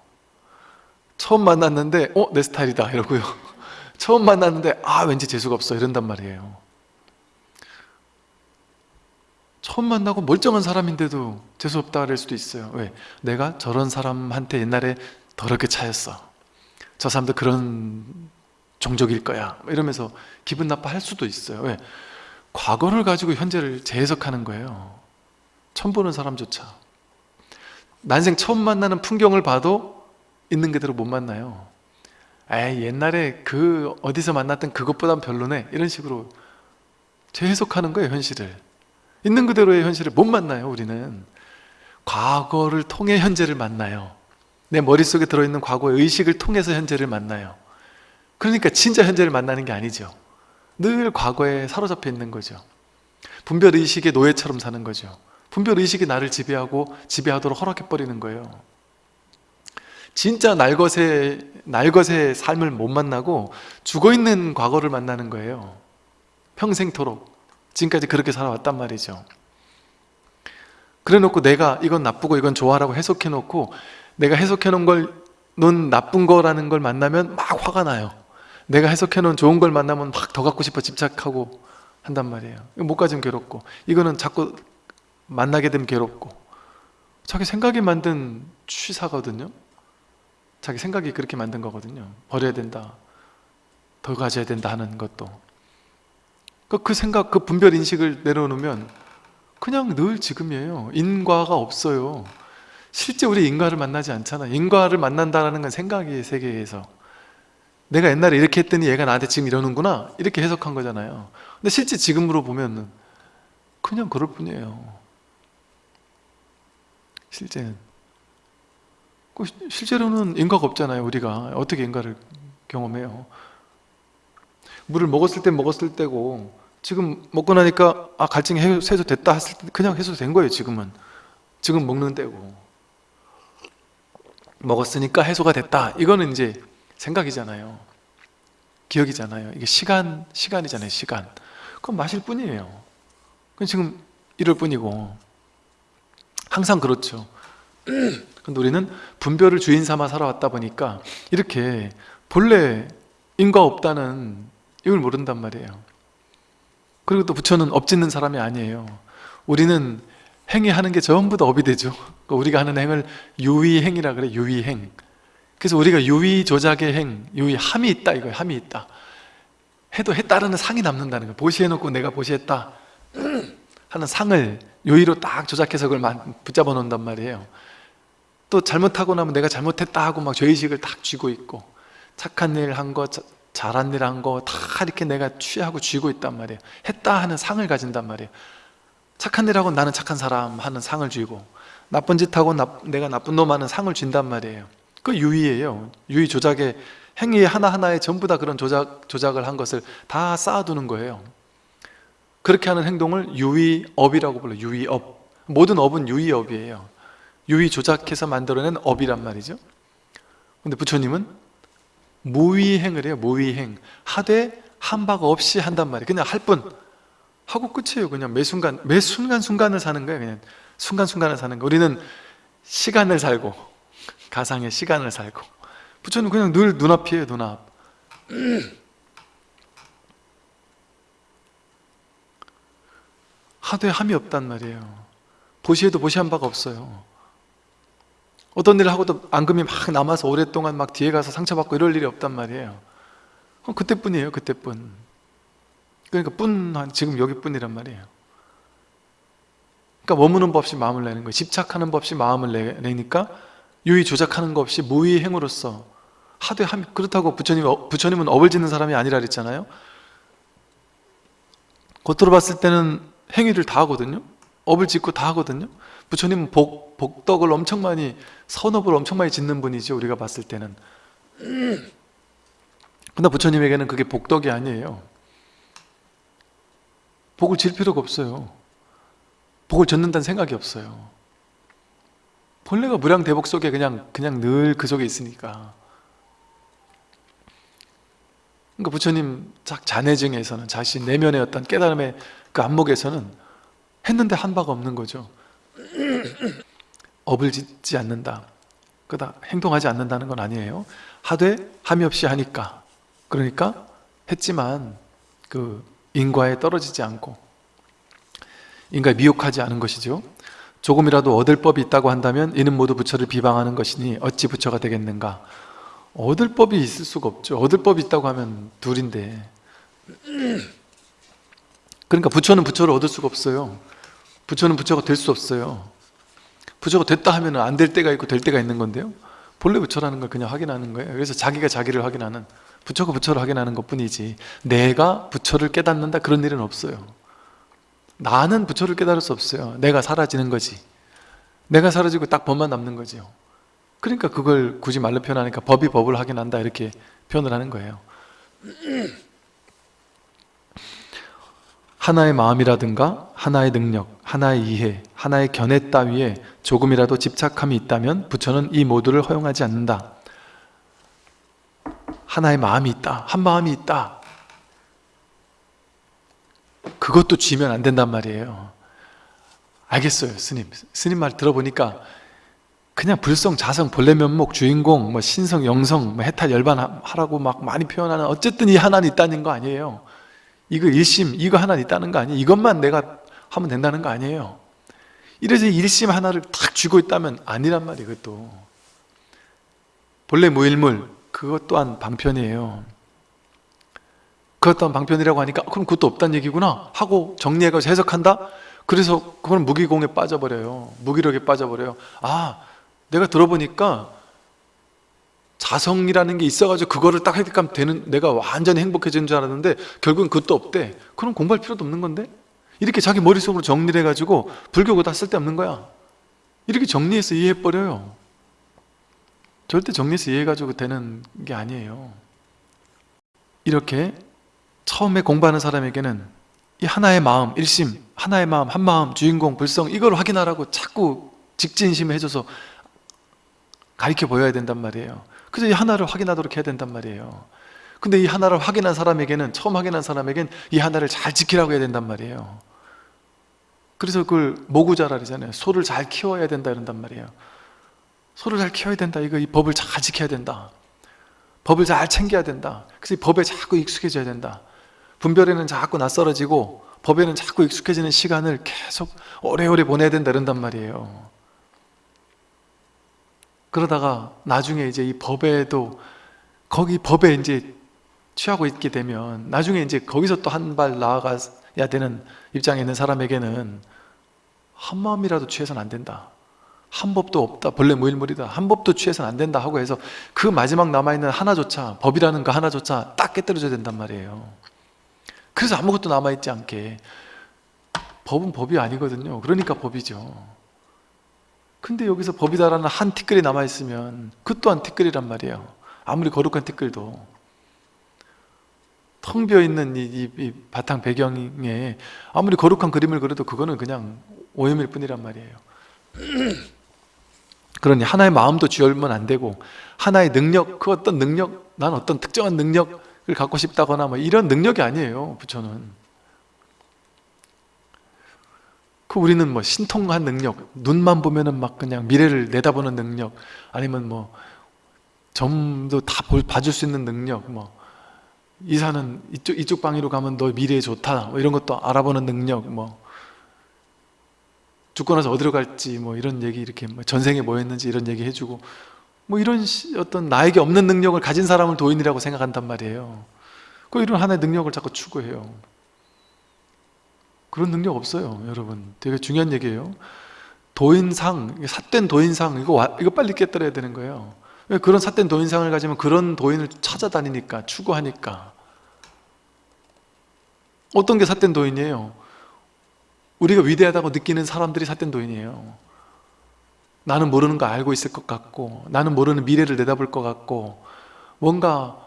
처음 만났는데 어? 내 스타일이다 이러고요. <laughs> 처음 만났는데 아 왠지 재수가 없어 이런단 말이에요. 처음 만나고 멀쩡한 사람인데도 재수없다 그럴 수도 있어요. 왜? 내가 저런 사람한테 옛날에 더럽게 차였어. 저 사람도 그런 종족일 거야. 이러면서 기분 나빠할 수도 있어요. 왜? 과거를 가지고 현재를 재해석하는 거예요. 처음 보는 사람조차. 난생 처음 만나는 풍경을 봐도 있는 그대로 못 만나요. 에이 옛날에 그 어디서 만났던 그것보단 별로네. 이런 식으로 재해석하는 거예요 현실을. 있는 그대로의 현실을 못 만나요 우리는. 과거를 통해 현재를 만나요. 내 머릿속에 들어있는 과거의 의식을 통해서 현재를 만나요. 그러니까 진짜 현재를 만나는 게 아니죠 늘 과거에 사로잡혀 있는 거죠. 분별의식의 노예처럼 사는 거죠. 분별의식이 나를 지배하고 지배하도록 허락해버리는 거예요. 진짜 날것의, 날것의 삶을 못 만나고 죽어있는 과거를 만나는 거예요. 평생토록. 지금까지 그렇게 살아왔단 말이죠. 그래 놓고 내가 이건 나쁘고 이건 좋아라고 해석해 놓고 내가 해석해 놓은 걸 넌 나쁜 거라는 걸 만나면 막 화가 나요 내가 해석해 놓은 좋은 걸 만나면 막 더 갖고 싶어 집착하고 한단 말이에요. 못 가지면 괴롭고. 이거는 자꾸 만나게 되면 괴롭고. 자기 생각이 만든 취사거든요. 자기 생각이 그렇게 만든 거거든요. 버려야 된다. 더 가져야 된다 하는 것도. 그, 그 생각, 그 분별 인식을 내려놓으면 그냥 늘 지금이에요. 인과가 없어요. 실제 우리 인과를 만나지 않잖아. 인과를 만난다는 건 생각의 세계에서 내가 옛날에 이렇게 했더니 얘가 나한테 지금 이러는구나. 이렇게 해석한 거잖아요. 근데 실제 지금으로 보면 그냥 그럴 뿐이에요. 실제는. 그 시- 실제로는 인과가 없잖아요 우리가. 어떻게 인과를 경험해요? 물을 먹었을 때 먹었을 때고 지금 먹고 나니까 아 갈증이 해- 해소됐다 했을 때 그냥 해소된 거예요 지금은. 지금 먹는 때고. 먹었으니까 해소가 됐다. 이거는 이제 생각이잖아요. 기억이잖아요. 이게 시간, 시간이잖아요 시간. 그건 마실 뿐이에요. 그건 지금 이럴 뿐이고. 항상 그렇죠. <clears throat> 근데 우리는 분별을 주인 삼아 살아왔다 보니까 이렇게 본래 인과 없다는 이걸 모른단 말이에요. 그리고 또 부처는 업짓는 사람이 아니에요. 우리는 행위하는 게 전부 다 업이 되죠. 그러니까 우리가 하는 행을 유의행이라 그래 유의행 그래서 우리가 유의 조작의 행, 유의 함이 있다 이거예요. 함이 있다. 해도 해 따르는 상이 남는다는 거예요. 보시해놓고 내가 보시했다. <clears throat> 하는 상을 유의로 딱 조작해서 그걸 만- 붙잡아 놓는단 말이에요. 또 잘못하고 나면 내가 잘못했다 하고 막 죄의식을 딱 쥐고 있고 착한 일 한 거, 자- 잘한 일 한 거 다 이렇게 내가 취하고 쥐고 있단 말이에요. 했다 하는 상을 가진단 말이에요. 착한 일 하고 나는 착한 사람 하는 상을 쥐고 나쁜 짓 하고 나- 내가 나쁜 놈 하는 상을 쥔단 말이에요 그 유의예요. 유의 조작의 행위 하나하나에 전부 다 그런 조작, 조작을 한 것을 다 쌓아두는 거예요. 그렇게 하는 행동을 유의업이라고 불러요. 유의업. 모든 업은 유의업이에요. 유의 조작해서 만들어낸 업이란 말이죠. 근데 부처님은 무의행을 해요. 무의행. 하되 한 바가 없이 한단 말이에요. 그냥 할 뿐. 하고 끝이에요. 그냥 매 순간 매 순간순간을 사는 거예요. 그냥 순간순간을 사는 거 우리는 시간을 살고 가상의 시간을 살고. 부처는 그냥 늘 눈앞이에요 눈앞. 하되 함이 없단 말이에요. 보시에도 보시한 바가 없어요. 어떤 일을 하고도 앙금이 막 남아서 오랫동안 막 뒤에 가서 상처받고 이럴 일이 없단 말이에요. 그때뿐이에요 그때뿐. 그러니까 뿐 지금 여기뿐이란 말이에요. 그러니까 머무는 법 없이 마음을 내는 거예요. 집착하는 법 없이 마음을 내, 내니까 유의 조작하는 것 없이 무의 행으로서 하되 함 그렇다고 부처님, 어, 부처님은 업을 짓는 사람이 아니라 그랬잖아요. 겉으로 봤을 때는 행위를 다 하거든요. 업을 짓고 다 하거든요. 부처님은 복, 복덕을 엄청 많이 선업을 엄청 많이 짓는 분이죠 우리가 봤을 때는. 근데 부처님에게는 그게 복덕이 아니에요. 복을 질 필요가 없어요. 복을 젓는다는 생각이 없어요 본래가 무량대복 속에 그냥 그냥 늘 그 속에 있으니까. 그러니까 부처님 작 잔해증에서는 자신 내면의 어떤 깨달음의 그 안목에서는 했는데 한 바가 없는 거죠. <clears throat> 업을 짓지 않는다. 그다 행동하지 않는다는 건 아니에요. 하되 함이 없이 하니까. 그러니까 했지만 그 인과에 떨어지지 않고 인과에 미혹하지 않은 것이죠 조금이라도 얻을 법이 있다고 한다면 이는 모두 부처를 비방하는 것이니 어찌 부처가 되겠는가? 얻을 법이 있을 수가 없죠. 얻을 법이 있다고 하면 둘인데. 그러니까 부처는 부처를 얻을 수가 없어요. 부처는 부처가 될 수 없어요. 부처가 됐다 하면 안 될 때가 있고 될 때가 있는 건데요. 본래 부처라는 걸 그냥 확인하는 거예요. 그래서 자기가 자기를 확인하는 부처가 부처를 확인하는 것 뿐이지 내가 부처를 깨닫는다 그런 일은 없어요 나는 부처를 깨달을 수 없어요. 내가 사라지는 거지. 내가 사라지고 딱 법만 남는 거죠 그러니까 그걸 굳이 말로 표현하니까 법이 법을 확인한다 이렇게 표현을 하는 거예요. <clears throat> 하나의 마음이라든가 하나의 능력, 하나의 이해, 하나의 견해 따위에 조금이라도 집착함이 있다면 부처는 이 모두를 허용하지 않는다. 하나의 마음이 있다 한 마음이 있다 그것도 쥐면 안 된단 말이에요. 알겠어요 스님. 스님 말 들어보니까 그냥 불성, 자성, 본래 면목, 주인공, 뭐 신성, 영성, 뭐 해탈, 열반 하라고 막 많이 표현하는 어쨌든 이 하나는 있다는 거 아니에요. 이거 일심, 이거 하나 있다는 거 아니에요. 이것만 내가 하면 된다는 거 아니에요. 이래서 일심 하나를 탁 쥐고 있다면 아니란 말이에요 그것도. 본래 무일물 그것 또한 방편이에요 그것 또한 방편이라고 하니까 그럼 그것도 없다는 얘기구나 하고 정리해가지고 해석한다? 그래서 그건 무기공에 빠져버려요. 무기력에 빠져버려요. 아 내가 들어보니까 자성이라는 게 있어가지고 그거를 딱 획득하면 되는 내가 완전히 행복해지는 줄 알았는데 결국은 그것도 없대. 그럼 공부할 필요도 없는 건데? 이렇게 자기 머릿속으로 정리를 해가지고 불교고 다 쓸데없는 거야. 이렇게 정리해서 이해해버려요. 절대 정리해서 이해해가지고 되는 게 아니에요. 이렇게 처음에 공부하는 사람에게는 이 하나의 마음, 일심, 하나의 마음, 한마음, 주인공, 불성 이걸 확인하라고 자꾸 직진심을 해줘서 가르쳐 보여야 된단 말이에요. 그래서 이 하나를 확인하도록 해야 된단 말이에요. 근데 이 하나를 확인한 사람에게는 처음 확인한 사람에게는 이 하나를 잘 지키라고 해야 된단 말이에요. 그래서 그걸 모구자라 그러잖아요. 소를 잘 키워야 된다 이런단 말이에요. 소를 잘 키워야 된다. 이거 이 법을 잘 지켜야 된다. 법을 잘 챙겨야 된다. 그래서 이 법에 자꾸 익숙해져야 된다 분별에는 자꾸 낯설어지고 법에는 자꾸 익숙해지는 시간을 계속 오래오래 보내야 된다 이런단 말이에요. 그러다가 나중에 이제 이 법에도 거기 법에 이제 취하고 있게 되면 나중에 이제 거기서 또 한 발 나아가야 되는 입장에 있는 사람에게는 한 마음이라도 취해서는 안 된다. 한 법도 없다. 본래 무일물이다. 한 법도 취해서는 안 된다 하고 해서 그 마지막 남아있는 하나조차 법이라는 그 하나조차 딱 깨뜨려져야 된단 말이에요 그래서 아무것도 남아있지 않게. 법은 법이 아니거든요. 그러니까 법이죠. 근데 여기서 법이다라는 한 티끌이 남아있으면 그 또한 티끌이란 말이에요. 아무리 거룩한 티끌도. 텅 비어있는 이, 이, 이 바탕 배경에 아무리 거룩한 그림을 그려도 그거는 그냥 오염일 뿐이란 말이에요. <clears throat> 그러니 하나의 마음도 쥐얼면 안 되고 하나의 능력, 그 어떤 능력, 난 어떤 특정한 능력을 갖고 싶다거나 뭐 이런 능력이 아니에요 부처는. 그 우리는 뭐 신통한 능력, 눈만 보면은 막 그냥 미래를 내다보는 능력, 아니면 뭐 점도 다 볼- 봐줄 수 있는 능력, 뭐 이사는 이쪽 이쪽 방위로 가면 너 미래에 좋다, 뭐 이런 것도 알아보는 능력, 뭐 죽고 나서 어디로 갈지 뭐 이런 얘기 이렇게 뭐 전생에 뭐 했는지 이런 얘기 해주고 뭐 이런 시- 어떤 나에게 없는 능력을 가진 사람을 도인이라고 생각한단 말이에요. 그 이런 하나의 능력을 자꾸 추구해요. 그런 능력 없어요 여러분 되게 중요한 얘기예요 도인상, 삿된 도인상 이거, 와- 이거 빨리 깨뜨려야 되는 거예요 왜 그런 삿된 도인상을 가지면 그런 도인을 찾아다니니까 추구하니까 어떤 게 삿된 도인이에요? 우리가 위대하다고 느끼는 사람들이 삿된 도인이에요 나는 모르는 거 알고 있을 것 같고 나는 모르는 미래를 내다볼 것 같고 뭔가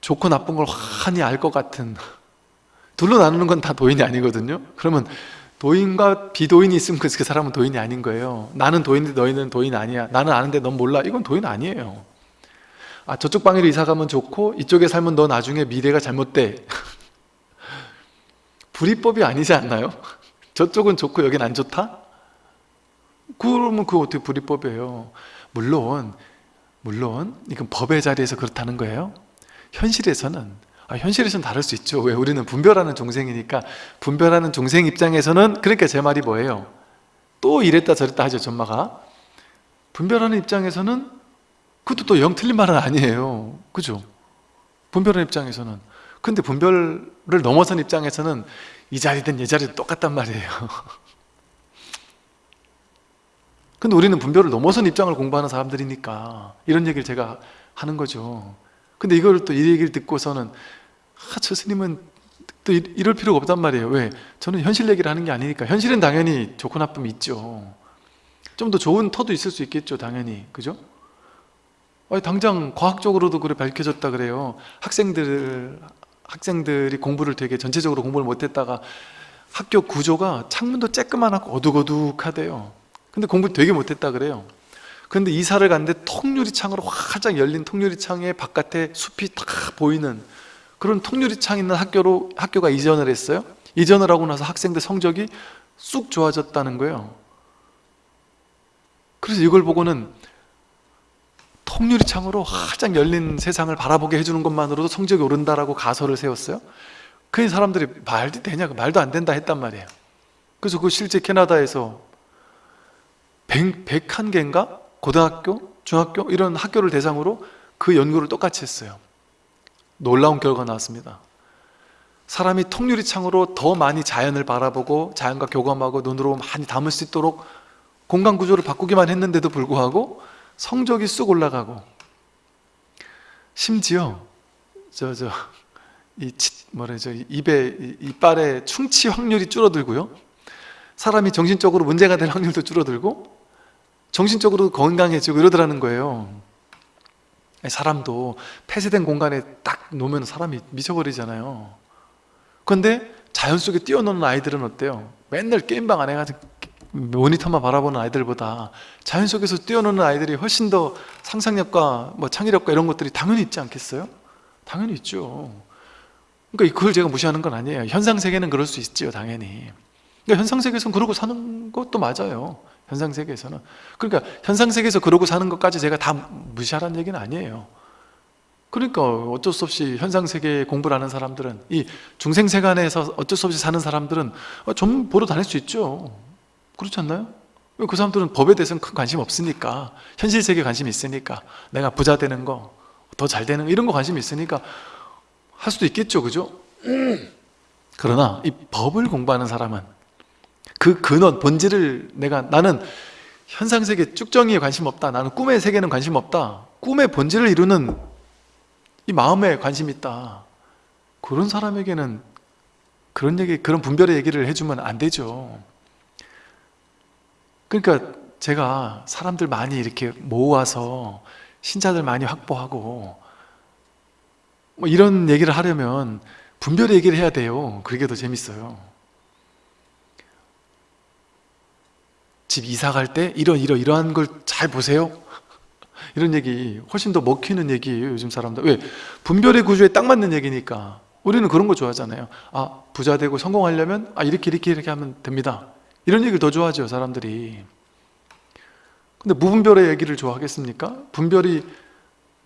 좋고 나쁜 걸 환히 알 것 같은 둘로 나누는 건 다 도인이 아니거든요? 그러면 도인과 비도인이 있으면 그 사람은 도인이 아닌 거예요. 나는 도인인데 너희는 도인 아니야. 나는 아는데 넌 몰라. 이건 도인 아니에요. 아 저쪽 방으로 이사 가면 좋고 이쪽에 살면 너 나중에 미래가 잘못돼. <laughs> 불이법이 아니지 않나요? 저쪽은 좋고 여긴 안 좋다? 그러면 그거 어떻게 불이법이에요? 물론 물론 이건 법의 자리에서 그렇다는 거예요. 현실에서는 아, 현실에서는 다를 수 있죠. 왜 우리는 분별하는 종생이니까 분별하는 종생 입장에서는 그러니까 제 말이 뭐예요? 또 이랬다 저랬다 하죠 전마가. 분별하는 입장에서는 그것도 또 영 틀린 말은 아니에요. 그죠? 분별하는 입장에서는. 근데 분별을 넘어선 입장에서는 이 자리든 이 자리든 똑같단 말이에요 <laughs> 근데 우리는 분별을 넘어선 입장을 공부하는 사람들이니까 이런 얘기를 제가 하는 거죠. 근데 이걸 또 이 얘기를 듣고서는 아, 저 스님은 또 이- 이럴 필요가 없단 말이에요. 왜? 저는 현실 얘기를 하는 게 아니니까. 현실은 당연히 좋고 나쁨이 있죠. 좀 더 좋은 터도 있을 수 있겠죠 당연히. 그죠? 아니, 당장 과학적으로도 그래 밝혀졌다 그래요. 학생들 학생들이 공부를 되게 전체적으로 공부를 못했다가 학교 구조가 창문도 쬐끄만하고 어둑어둑하대요 근데 공부 되게 못했다 그래요. 근데 이사를 갔는데 통유리창으로 활짝 열린 통유리창에 바깥에 숲이 다 보이는 그런 통유리창 있는 학교로 학교가 이전을 했어요. 이전을 하고 나서 학생들 성적이 쑥 좋아졌다는 거예요. 그래서 이걸 보고는 통유리창으로 활짝 열린 세상을 바라보게 해주는 것만으로도 성적이 오른다라고 가설을 세웠어요. 그 사람들이 말도 되냐 말도 안 된다 했단 말이에요. 그래서 그 실제 캐나다에서 100, 101개인가? 고등학교, 중학교? 이런 학교를 대상으로 그 연구를 똑같이 했어요. 놀라운 결과가 나왔습니다. 사람이 통유리 창으로 더 많이 자연을 바라보고 자연과 교감하고 눈으로 많이 담을 수 있도록 공간 구조를 바꾸기만 했는데도 불구하고 성적이 쑥 올라가고 심지어 저 저 이 뭐래죠 입에 이- 이빨의 충치 확률이 줄어들고요. 사람이 정신적으로 문제가 될 확률도 줄어들고 정신적으로 건강해지고 이러더라는 거예요. 사람도 폐쇄된 공간에 딱 놓으면 사람이 미쳐버리잖아요. 그런데 자연 속에 뛰어노는 아이들은 어때요? 맨날 게임방 안에 가서 모니터만 바라보는 아이들보다 자연 속에서 뛰어노는 아이들이 훨씬 더 상상력과 뭐 창의력과 이런 것들이 당연히 있지 않겠어요? 당연히 있죠. 그러니까 그걸 제가 무시하는 건 아니에요. 현상세계는 그럴 수 있지요 당연히. 그러니까 현상세계에서는 그러고 사는 것도 맞아요 현상 세계에서는 그러니까 현상 세계에서 그러고 사는 것까지 제가 다 무시하라는 얘기는 아니에요 그러니까 어쩔 수 없이 현상 세계 공부를 하는 사람들은 이 중생 세간에서 어쩔 수 없이 사는 사람들은 어, 좀 보러 다닐 수 있죠 그렇지 않나요? 그 사람들은 법에 대해서는 큰 관심 없으니까 현실 세계에 관심이 있으니까 내가 부자 되는 거 더 잘 되는 거 이런 거 관심이 있으니까 할 수도 있겠죠 그죠? <clears throat> 그러나 이 법을 공부하는 사람은 그 근원, 본질을 내가 나는 현상세계 쭉정이에 관심 없다. 나는 꿈의 세계는 관심 없다. 꿈의 본질을 이루는 이 마음에 관심 있다. 그런 사람에게는 그런 얘기, 그런 분별의 얘기를 해주면 안 되죠. 그러니까 제가 사람들 많이 이렇게 모아서 신자들 많이 확보하고 뭐 이런 얘기를 하려면 분별의 얘기를 해야 돼요. 그게 더 재밌어요 집 이사 갈 때 이런 이러 이러한 걸 잘 보세요? 이런 얘기 훨씬 더 먹히는 얘기예요 요즘 사람들. 왜? 분별의 구조에 딱 맞는 얘기니까. 우리는 그런 거 좋아하잖아요. 아 부자 되고 성공하려면 아 이렇게 이렇게 이렇게 하면 됩니다. 이런 얘기를 더 좋아하죠 사람들이. 근데 무분별의 얘기를 좋아하겠습니까? 분별이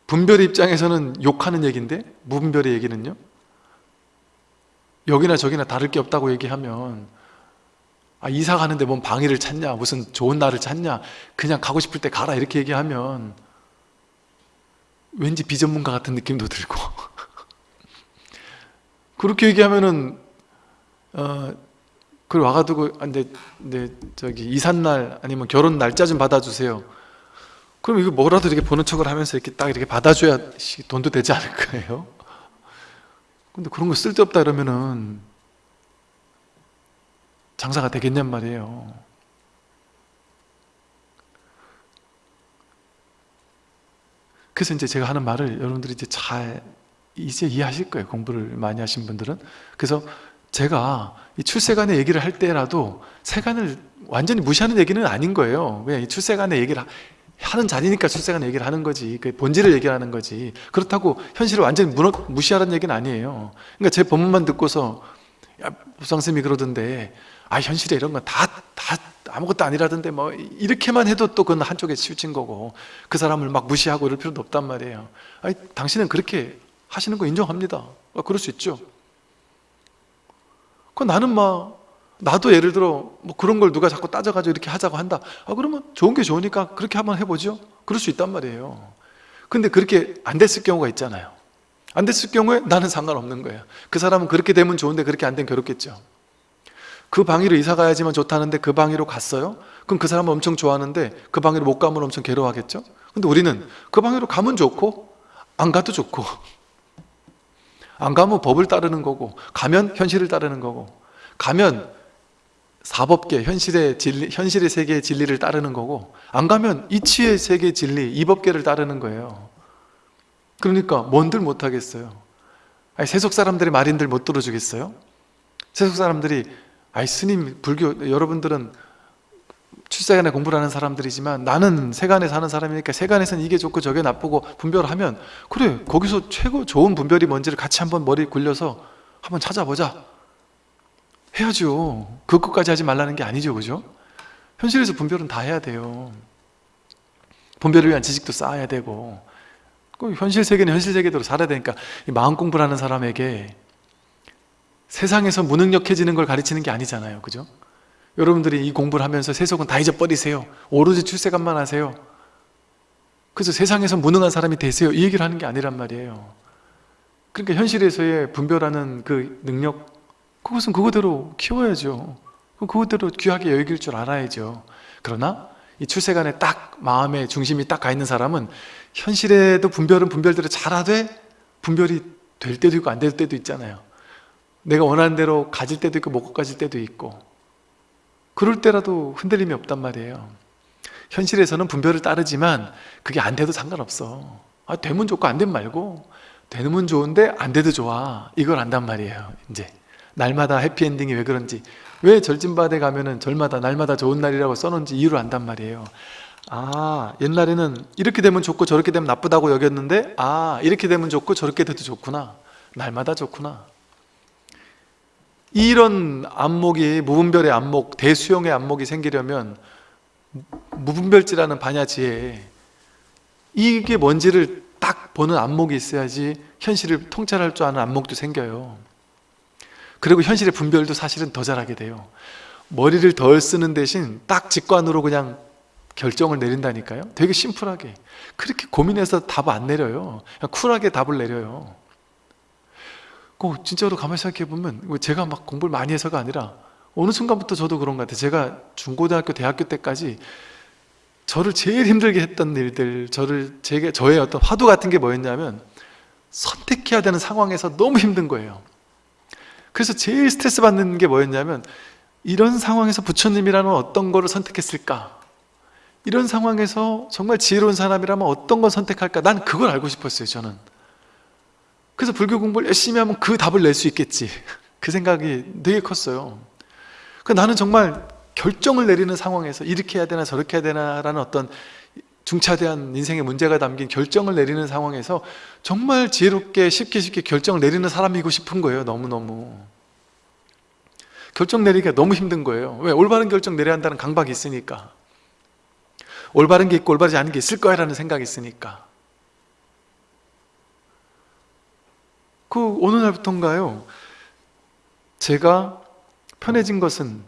분별의 입장에서는 욕하는 얘기인데 무분별의 얘기는요? 여기나 저기나 다를 게 없다고 얘기하면 아, 이사 가는데 뭔 방해를 찾냐? 무슨 좋은 날을 찾냐? 그냥 가고 싶을 때 가라. 이렇게 얘기하면 왠지 비전문가 같은 느낌도 들고. <laughs> 그렇게 얘기하면은 어, 그걸 와가지고 아, 내, 내 저기 이삿날 아니면 결혼 날짜 좀 받아주세요. 그럼 이거 뭐라도 이렇게 보는 척을 하면서 이렇게 딱 이렇게 받아줘야 시- 돈도 되지 않을 거예요. <laughs> 근데 그런 거 쓸데없다 이러면은 장사가 되겠냔 말이에요. 그래서 이제 제가 하는 말을 여러분들이 이제 잘 이제 이해하실 거예요. 공부를 많이 하신 분들은. 그래서 제가 이 출세관의 얘기를 할 때라도 세간을 완전히 무시하는 얘기는 아닌 거예요. 그냥 이 출세관의 얘기를 하- 하는 자리니까 출세관 얘기를 하는 거지. 그 본질을 얘기하는 거지. 그렇다고 현실을 완전히 무너, 무시하라는 얘기는 아니에요. 그러니까 제 본문만 듣고서 야, 보상쌤이 그러던데 아 현실에 이런 건 다 다 아무것도 아니라던데 뭐 이렇게만 해도 또 그건 한쪽에 치우친 거고 그 사람을 막 무시하고 이럴 필요도 없단 말이에요. 아니, 당신은 그렇게 하시는 거 인정합니다. 아, 그럴 수 있죠. 그 나는 막 나도 예를 들어 뭐 그런 걸 누가 자꾸 따져가지고 이렇게 하자고 한다. 아 그러면 좋은 게 좋으니까 그렇게 한번 해보죠. 그럴 수 있단 말이에요. 근데 그렇게 안 됐을 경우가 있잖아요. 안 됐을 경우에 나는 상관없는 거예요. 그 사람은 그렇게 되면 좋은데 그렇게 안 되면 괴롭겠죠 그 방위로 이사 가야지만 좋다는데 그 방위로 갔어요? 그럼 그 사람은 엄청 좋아하는데 그 방위로 못 가면 엄청 괴로워하겠죠? 근데 우리는 그 방위로 가면 좋고 안 가도 좋고 안 가면 법을 따르는 거고 가면 현실을 따르는 거고 가면 사법계, 현실의 진리, 현실의 세계의 진리를 따르는 거고 안 가면 이치의 세계의 진리, 이법계를 따르는 거예요 그러니까 뭔들 못 하겠어요 아니, 세속 사람들의 말인들 못 들어주겠어요? 세속 사람들이 아이 스님 불교 여러분들은 출세간에 공부를 하는 사람들이지만 나는 세간에 사는 사람이니까 세간에서는 이게 좋고 저게 나쁘고 분별하면 그래 거기서 최고 좋은 분별이 뭔지를 같이 한번 머리 굴려서 한번 찾아보자. 해야죠. 그것까지 하지 말라는 게 아니죠 그죠? 현실에서 분별은 다 해야 돼요. 분별을 위한 지식도 쌓아야 되고. 그 현실 세계는 현실 세계대로 살아야 되니까 이 마음 공부를 하는 사람에게 세상에서 무능력해지는 걸 가르치는 게 아니잖아요. 그죠? 여러분들이 이 공부를 하면서 세속은 다 잊어버리세요. 오로지 출세관만 하세요. 그래서 세상에서 무능한 사람이 되세요. 이 얘기를 하는 게 아니란 말이에요. 그러니까 현실에서의 분별하는 그 능력 그것은 그거대로 키워야죠. 그거대로 귀하게 여길 줄 알아야죠. 그러나 이 출세간에 딱 마음의 중심이 딱 가 있는 사람은 현실에도 분별은 분별대로 잘하되 분별이 될 때도 있고 안 될 때도 있잖아요 내가 원하는 대로 가질 때도 있고 못 가질 때도 있고. 그럴 때라도 흔들림이 없단 말이에요. 현실에서는 분별을 따르지만 그게 안 돼도 상관없어. 아, 되면 좋고 안 되면 말고 되면 좋은데 안 돼도 좋아. 이걸 안단 말이에요 이제. 날마다 해피엔딩이 왜 그런지. 왜 절진바대 가면은 절마다 날마다 좋은 날이라고 써놓은지 이유를 안단 말이에요. 아 옛날에는 이렇게 되면 좋고 저렇게 되면 나쁘다고 여겼는데 아 이렇게 되면 좋고 저렇게 돼도 좋구나. 날마다 좋구나 이런 안목이 무분별의 안목 대수용의 안목이 생기려면 무분별지라는 반야지에 이게 뭔지를 딱 보는 안목이 있어야지 현실을 통찰할 줄 아는 안목도 생겨요. 그리고 현실의 분별도 사실은 더 잘하게 돼요. 머리를 덜 쓰는 대신 딱 직관으로 그냥 결정을 내린다니까요. 되게 심플하게. 그렇게 고민해서 답 안 내려요. 쿨하게 답을 내려요 그 진짜로 가만히 생각해 보면 제가 막 공부를 많이 해서가 아니라 어느 순간부터 저도 그런 것 같아요. 제가 중고등학교 대학교 때까지 저를 제일 힘들게 했던 일들 저를 제게 저의 어떤 화두 같은 게 뭐였냐면 선택해야 되는 상황에서 너무 힘든 거예요. 그래서 제일 스트레스 받는 게 뭐였냐면 이런 상황에서 부처님이라는 어떤 거를 선택했을까? 이런 상황에서 정말 지혜로운 사람이라면 어떤 걸 선택할까? 난 그걸 알고 싶었어요 저는 그래서 불교 공부를 열심히 하면 그 답을 낼 수 있겠지. 그 생각이 되게 컸어요. 그 나는 정말 결정을 내리는 상황에서 이렇게 해야 되나 저렇게 해야 되나 라는 어떤 중차대한 인생의 문제가 담긴 결정을 내리는 상황에서 정말 지혜롭게 쉽게 쉽게 결정을 내리는 사람이고 싶은 거예요 너무너무. 결정 내리기가 너무 힘든 거예요. 왜? 올바른 결정 내려야 한다는 강박이 있으니까. 올바른 게 있고 올바르지 않은 게 있을 거야 라는 생각이 있으니까 그 어느 날부터인가요? 제가 편해진 것은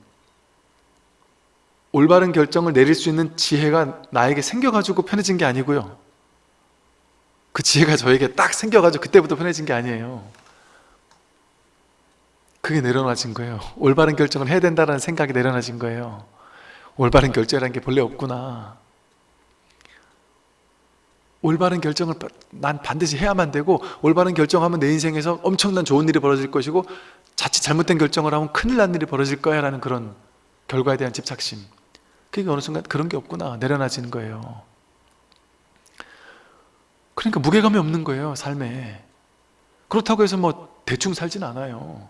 올바른 결정을 내릴 수 있는 지혜가 나에게 생겨가지고 편해진 게 아니고요. 그 지혜가 저에게 딱 생겨가지고 그때부터 편해진 게 아니에요. 그게 내려놔진 거예요. 올바른 결정을 해야 된다는 생각이 내려놔진 거예요. 올바른 결정이라는 게 본래 없구나 올바른 결정을 난 반드시 해야만 되고 올바른 결정하면 내 인생에서 엄청난 좋은 일이 벌어질 것이고 자칫 잘못된 결정을 하면 큰일 난 일이 벌어질 거야 라는 그런 결과에 대한 집착심. 그게 어느 순간 그런 게 없구나 내려놔지는 거예요. 그러니까 무게감이 없는 거예요 삶에. 그렇다고 해서 뭐 대충 살진 않아요.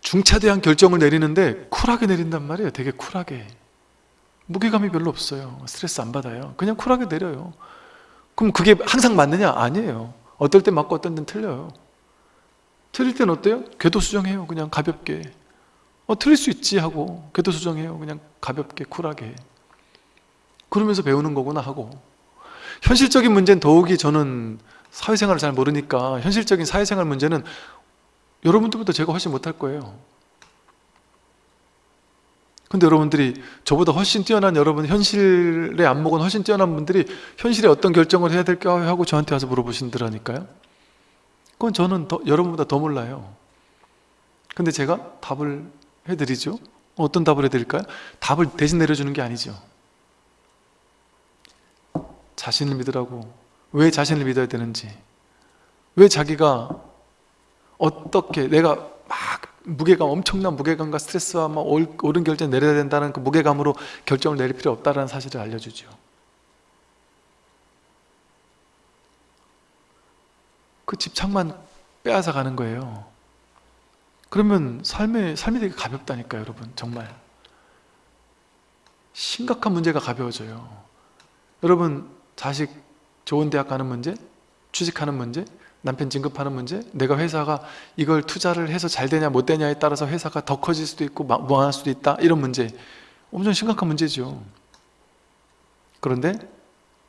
중차대한 결정을 내리는데 쿨하게 내린단 말이에요 되게 쿨하게. 무게감이 별로 없어요. 스트레스 안 받아요. 그냥 쿨하게 내려요 그럼 그게 항상 맞느냐? 아니에요. 어떨 때 맞고 어떤 때는 틀려요. 틀릴 땐 어때요? 궤도 수정해요 그냥 가볍게. 어 틀릴 수 있지 하고 궤도 수정해요 그냥 가볍게 쿨하게. 그러면서 배우는 거구나 하고. 현실적인 문제는 더욱이 저는 사회생활을 잘 모르니까 현실적인 사회생활 문제는 여러분들보다 제가 훨씬 못할 거예요 근데 여러분들이 저보다 훨씬 뛰어난 여러분 현실의 안목은 훨씬 뛰어난 분들이 현실에 어떤 결정을 해야 될까 하고 저한테 와서 물어보신더라니까요. 그건 저는 더, 여러분보다 더 몰라요. 근데 제가 답을 해드리죠. 어떤 답을 해드릴까요? 답을 대신 내려주는 게 아니죠. 자신을 믿으라고. 왜 자신을 믿어야 되는지. 왜 자기가 어떻게 내가 막 무게감 엄청난 무게감과 스트레스와 막 옳은 결정 내려야 된다는 그 무게감으로 결정을 내릴 필요 없다는 사실을 알려주죠 그 집착만 빼앗아 가는 거예요. 그러면 삶의, 삶이 되게 가볍다니까요 여러분 정말. 심각한 문제가 가벼워져요. 여러분 자식 좋은 대학 가는 문제 취직하는 문제 남편 진급하는 문제? 내가 회사가 이걸 투자를 해서 잘 되냐 못 되냐에 따라서 회사가 더 커질 수도 있고 무한할 수도 있다? 이런 문제. 엄청 심각한 문제죠. 그런데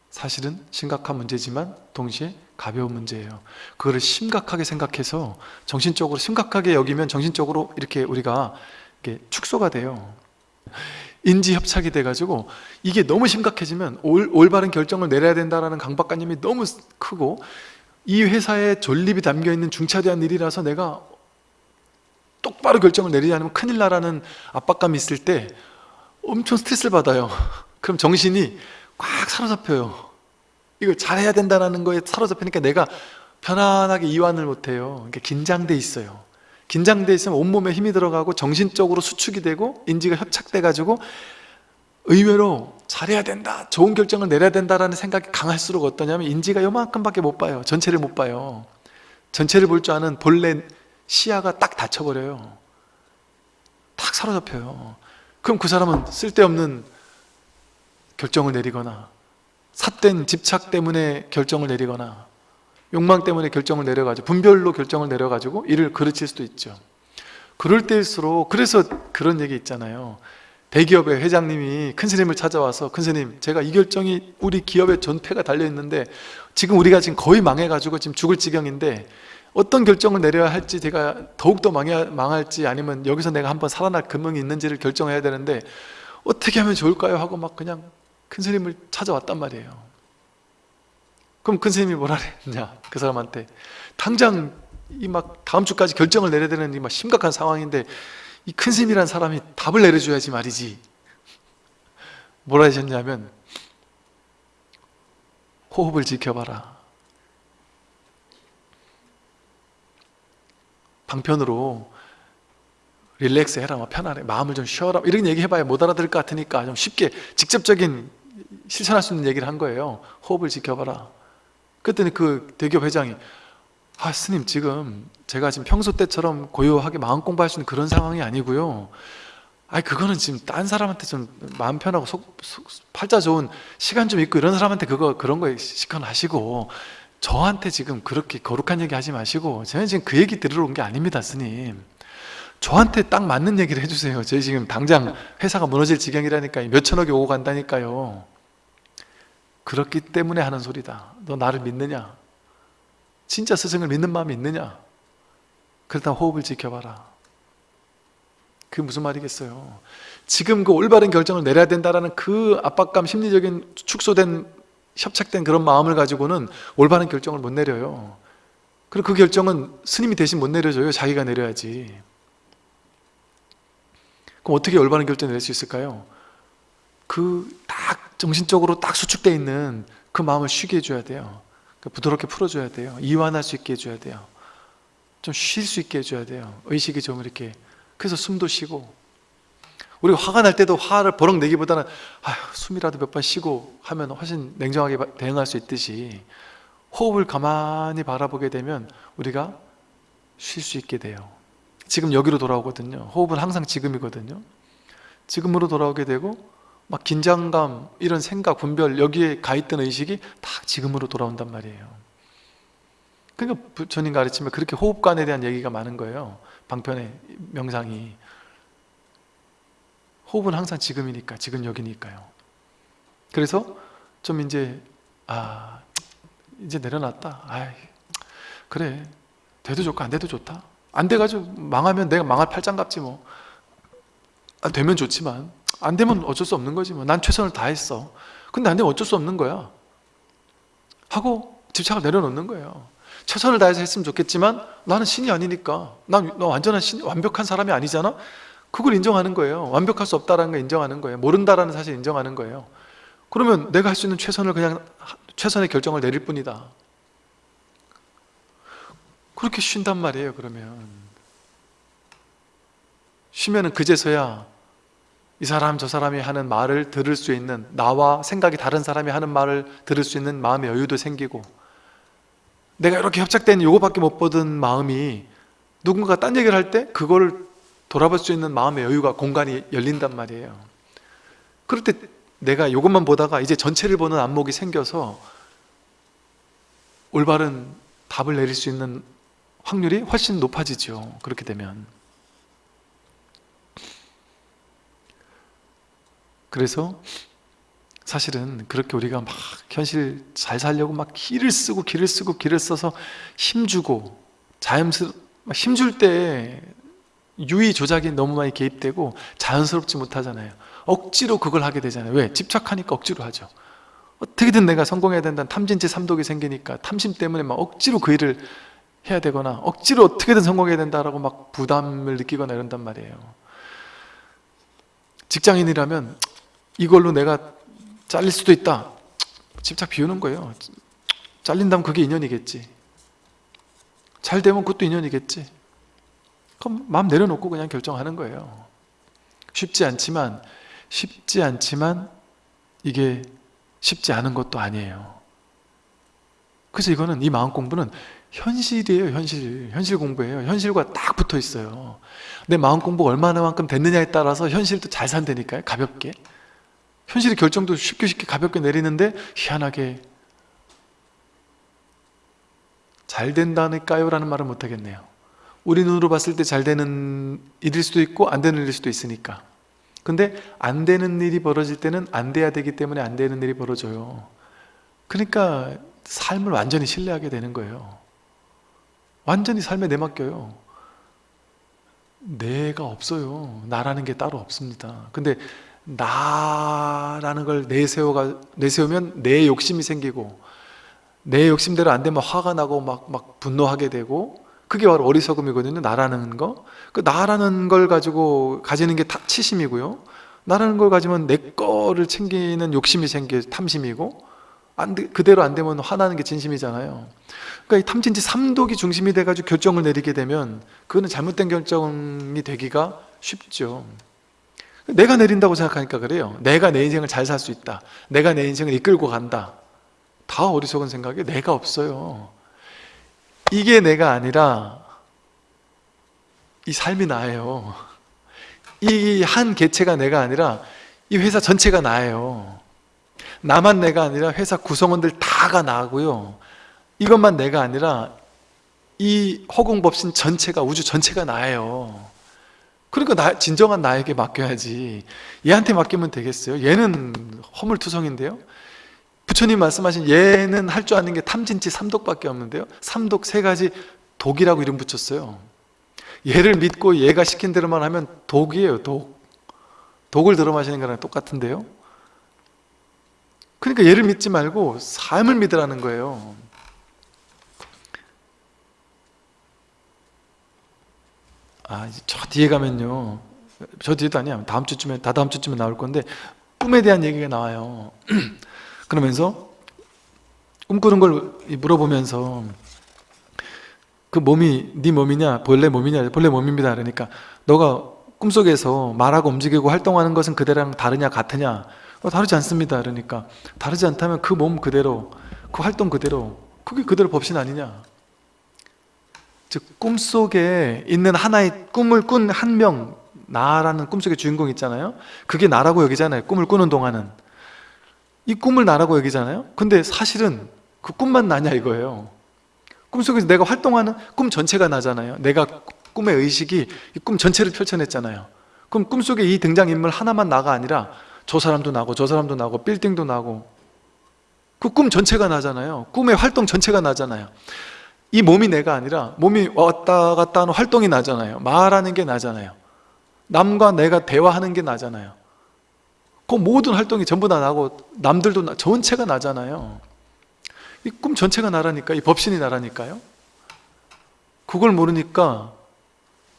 사실은 심각한 문제지만 동시에 가벼운 문제예요. 그거를 심각하게 생각해서 정신적으로 심각하게 여기면 정신적으로 이렇게 우리가 이렇게 축소가 돼요. 인지협착이 돼가지고 이게 너무 심각해지면 올, 올바른 결정을 내려야 된다는 강박관념이 너무 크고 이 회사에 존립이 담겨있는 중차대한 일이라서 내가 똑바로 결정을 내리지 않으면 큰일 나라는 압박감이 있을 때 엄청 스트레스를 받아요. <laughs> 그럼 정신이 꽉 사로잡혀요. 이걸 잘해야 된다는 거에 사로잡히니까 내가 편안하게 이완을 못해요. 그러니까 긴장돼 있어요. 긴장돼 있으면 온몸에 힘이 들어가고 정신적으로 수축이 되고 인지가 협착돼 가지고 의외로 잘해야 된다 좋은 결정을 내려야 된다라는 생각이 강할수록 어떠냐면 인지가 요만큼밖에 못 봐요. 전체를 못 봐요. 전체를 볼 줄 아는 본래 시야가 딱 닫혀버려요. 탁 사로잡혀요. 그럼 그 사람은 쓸데없는 결정을 내리거나 삿된 집착 때문에 결정을 내리거나 욕망 때문에 결정을 내려가지고 분별로 결정을 내려가지고 일을 그르칠 수도 있죠. 그럴 때일수록 그래서 그런 얘기 있잖아요 대기업의 회장님이 큰 스님을 찾아와서 큰 스님 제가 이 결정이 우리 기업의 전폐가 달려있는데 지금 우리가 지금 거의 망해가지고 지금 죽을 지경인데 어떤 결정을 내려야 할지 제가 더욱더 망할지 아니면 여기서 내가 한번 살아날 근명이 있는지를 결정해야 되는데 어떻게 하면 좋을까요? 하고 막 그냥 큰 스님을 찾아왔단 말이에요 그럼 큰 스님이 뭐라 그랬냐 그 사람한테 당장 이 막 다음 주까지 결정을 내려야 되는 이 막 심각한 상황인데 이큰 스님이란 사람이 답을 내려줘야지 말이지. 뭐라 하셨냐면 호흡을 지켜봐라. 방편으로 릴렉스 해라 뭐 편안해 마음을 좀 쉬어라 이런 얘기 해봐야 못 알아들을 것 같으니까 좀 쉽게 직접적인 실천할 수 있는 얘기를 한 거예요. 호흡을 지켜봐라. 그랬더니 그 대기업 회장이 아 스님 지금 제가 지금 평소 때처럼 고요하게 마음 공부할 수 있는 그런 상황이 아니고요. 아니 그거는 지금 딴 사람한테 좀 마음 편하고 속, 속 팔자 좋은 시간 좀 있고 이런 사람한테 그거 그런 거에 시간하시고 저한테 지금 그렇게 거룩한 얘기 하지 마시고 저는 지금 그 얘기 들으러 온 게 아닙니다 스님. 저한테 딱 맞는 얘기를 해주세요. 저희 지금 당장 회사가 무너질 지경이라니까요 몇천억이 오고 간다니까요. 그렇기 때문에 하는 소리다. 너 나를 믿느냐 진짜 스승을 믿는 마음이 있느냐? 그렇다면 호흡을 지켜봐라. 그게 무슨 말이겠어요? 지금 그 올바른 결정을 내려야 된다는 그 압박감 심리적인 축소된 협착된 그런 마음을 가지고는 올바른 결정을 못 내려요. 그리고 그 결정은 스님이 대신 못 내려줘요. 자기가 내려야지. 그럼 어떻게 올바른 결정을 낼수 있을까요? 그 딱 정신적으로 딱 수축되어 있는 그 마음을 쉬게 해줘야 돼요 부드럽게 풀어줘야 돼요. 이완할 수 있게 해줘야 돼요. 좀 쉴 수 있게 해줘야 돼요. 의식이 좀 이렇게 그래서 숨도 쉬고. 우리가 화가 날 때도 화를 버럭 내기보다는 아휴 숨이라도 몇 번 쉬고 하면 훨씬 냉정하게 대응할 수 있듯이 호흡을 가만히 바라보게 되면 우리가 쉴 수 있게 돼요. 지금 여기로 돌아오거든요. 호흡은 항상 지금이거든요. 지금으로 돌아오게 되고 막 긴장감 이런 생각 분별 여기에 가 있던 의식이 다 지금으로 돌아온단 말이에요. 그러니까 부처님 가르치면 그렇게 호흡관에 대한 얘기가 많은 거예요. 방편의 명상이. 호흡은 항상 지금이니까 지금 여기니까요. 그래서 좀 이제 아 이제 내려놨다. 아 그래. 돼도 좋고 안 돼도 좋다. 안 돼가지고 망하면 내가 망할 팔짱 같지 뭐. 아, 되면 좋지만 안 되면 어쩔 수 없는 거지 뭐 난 최선을 다했어. 근데 안 되면 어쩔 수 없는 거야. 하고 집착을 내려놓는 거예요. 최선을 다해서 했으면 좋겠지만 나는 신이 아니니까. 난 완전한 신, 완벽한 사람이 아니잖아? 그걸 인정하는 거예요. 완벽할 수 없다는 걸 인정하는 거예요. 모른다라는 사실 인정하는 거예요. 그러면 내가 할 수 있는 최선을 그냥 최선의 결정을 내릴 뿐이다. 그렇게 쉰단 말이에요 그러면. 쉬면은 그제서야 이 사람 저 사람이 하는 말을 들을 수 있는 나와 생각이 다른 사람이 하는 말을 들을 수 있는 마음의 여유도 생기고 내가 이렇게 협착된 요거밖에 못 보던 마음이 누군가 딴 얘기를 할 때 그걸 돌아볼 수 있는 마음의 여유가 공간이 열린단 말이에요. 그럴 때 내가 요것만 보다가 이제 전체를 보는 안목이 생겨서 올바른 답을 내릴 수 있는 확률이 훨씬 높아지죠. 그렇게 되면 그래서 사실은 그렇게 우리가 막 현실 잘 살려고 막 기를 쓰고 기를 쓰고 기를 써서 힘주고 자연스럽 힘줄 때 유의 조작이 너무 많이 개입되고 자연스럽지 못하잖아요. 억지로 그걸 하게 되잖아요. 왜? 집착하니까 억지로 하죠. 어떻게든 내가 성공해야 된다는 탐진치 삼독이 생기니까 탐심 때문에 막 억지로 그 일을 해야 되거나 억지로 어떻게든 성공해야 된다라고 막 부담을 느끼거나 이런단 말이에요. 직장인이라면 이걸로 내가 잘릴 수도 있다. 집착 비우는 거예요. 잘린다면 그게 인연이겠지. 잘 되면 그것도 인연이겠지. 그럼 마음 내려놓고 그냥 결정하는 거예요. 쉽지 않지만 쉽지 않지만 이게 쉽지 않은 것도 아니에요. 그래서 이거는 이 마음 공부는 현실이에요 현실. 현실 공부예요. 현실과 딱 붙어 있어요. 내 마음 공부가 얼마나만큼 됐느냐에 따라서 현실도 잘 산다니까요 가볍게 현실의 결정도 쉽게 쉽게 가볍게 내리는데 희한하게 잘 된다니까요? 라는 말은 못하겠네요. 우리 눈으로 봤을 때 잘 되는 일일 수도 있고 안 되는 일일 수도 있으니까. 근데 안 되는 일이 벌어질 때는 안 돼야 되기 때문에 안 되는 일이 벌어져요. 그러니까 삶을 완전히 신뢰하게 되는 거예요. 완전히 삶에 내맡겨요. 내가 없어요. 나라는 게 따로 없습니다. 근데 나라는 걸 내세워가, 내세우면 내 욕심이 생기고 내 욕심대로 안 되면 화가 나고 막, 막 분노하게 되고 그게 바로 어리석음이거든요. 나라는 거. 그 나라는 걸 가지고 가지는 게 치심이고요. 나라는 걸 가지면 내 거를 챙기는 욕심이 생겨 탐심이고 안 돼, 그대로 안 되면 화나는 게 진심이잖아요. 그러니까 이 탐진치 삼독이 중심이 돼가지고 결정을 내리게 되면 그거는 잘못된 결정이 되기가 쉽죠 내가 내린다고 생각하니까 그래요. 내가 내 인생을 잘 살 수 있다. 내가 내 인생을 이끌고 간다. 다 어리석은 생각에 내가 없어요. 이게 내가 아니라 이 삶이 나예요. 이 한 개체가 내가 아니라 이 회사 전체가 나예요. 나만 내가 아니라 회사 구성원들 다가 나고요. 이것만 내가 아니라 이 허공법신 전체가 우주 전체가 나예요 그러니까 나, 진정한 나에게 맡겨야지. 얘한테 맡기면 되겠어요? 얘는 허물투성인데요? 부처님 말씀하신 얘는 할 줄 아는 게 탐진치 삼독밖에 없는데요? 삼독 세 가지 독이라고 이름 붙였어요. 얘를 믿고 얘가 시킨 대로만 하면 독이에요 독. 독을 들어 마시는 거랑 똑같은데요? 그러니까 얘를 믿지 말고 삶을 믿으라는 거예요 아, 저 뒤에 가면요. 저 뒤에도 아니야. 다음 주쯤에 다다음 주쯤에 나올 건데 꿈에 대한 얘기가 나와요. <clears throat> 그러면서 꿈꾸는 걸 물어보면서 그 몸이 네 몸이냐 본래 몸이냐 본래 몸입니다. 그러니까 너가 꿈속에서 말하고 움직이고 활동하는 것은 그대랑 다르냐 같으냐? 어, 다르지 않습니다. 그러니까 다르지 않다면 그 몸 그대로 그 활동 그대로 그게 그대로 법신 아니냐 즉 꿈속에 있는 하나의 꿈을 꾼 한 명 나라는 꿈속의 주인공 있잖아요. 그게 나라고 여기잖아요. 꿈을 꾸는 동안은. 이 꿈을 나라고 여기잖아요. 근데 사실은 그 꿈만 나냐 이거예요. 꿈속에서 내가 활동하는 꿈 전체가 나잖아요. 내가 꿈의 의식이 이 꿈 전체를 펼쳐냈잖아요. 그럼 꿈속에 이 등장인물 하나만 나가 아니라 저 사람도 나고 저 사람도 나고 빌딩도 나고 그 꿈 전체가 나잖아요. 꿈의 활동 전체가 나잖아요 이 몸이 내가 아니라 몸이 왔다 갔다 하는 활동이 나잖아요. 말하는 게 나잖아요. 남과 내가 대화하는 게 나잖아요. 그 모든 활동이 전부 다 나고 남들도 나, 전체가 나잖아요. 이 꿈 전체가 나라니까 이 법신이 나라니까요. 그걸 모르니까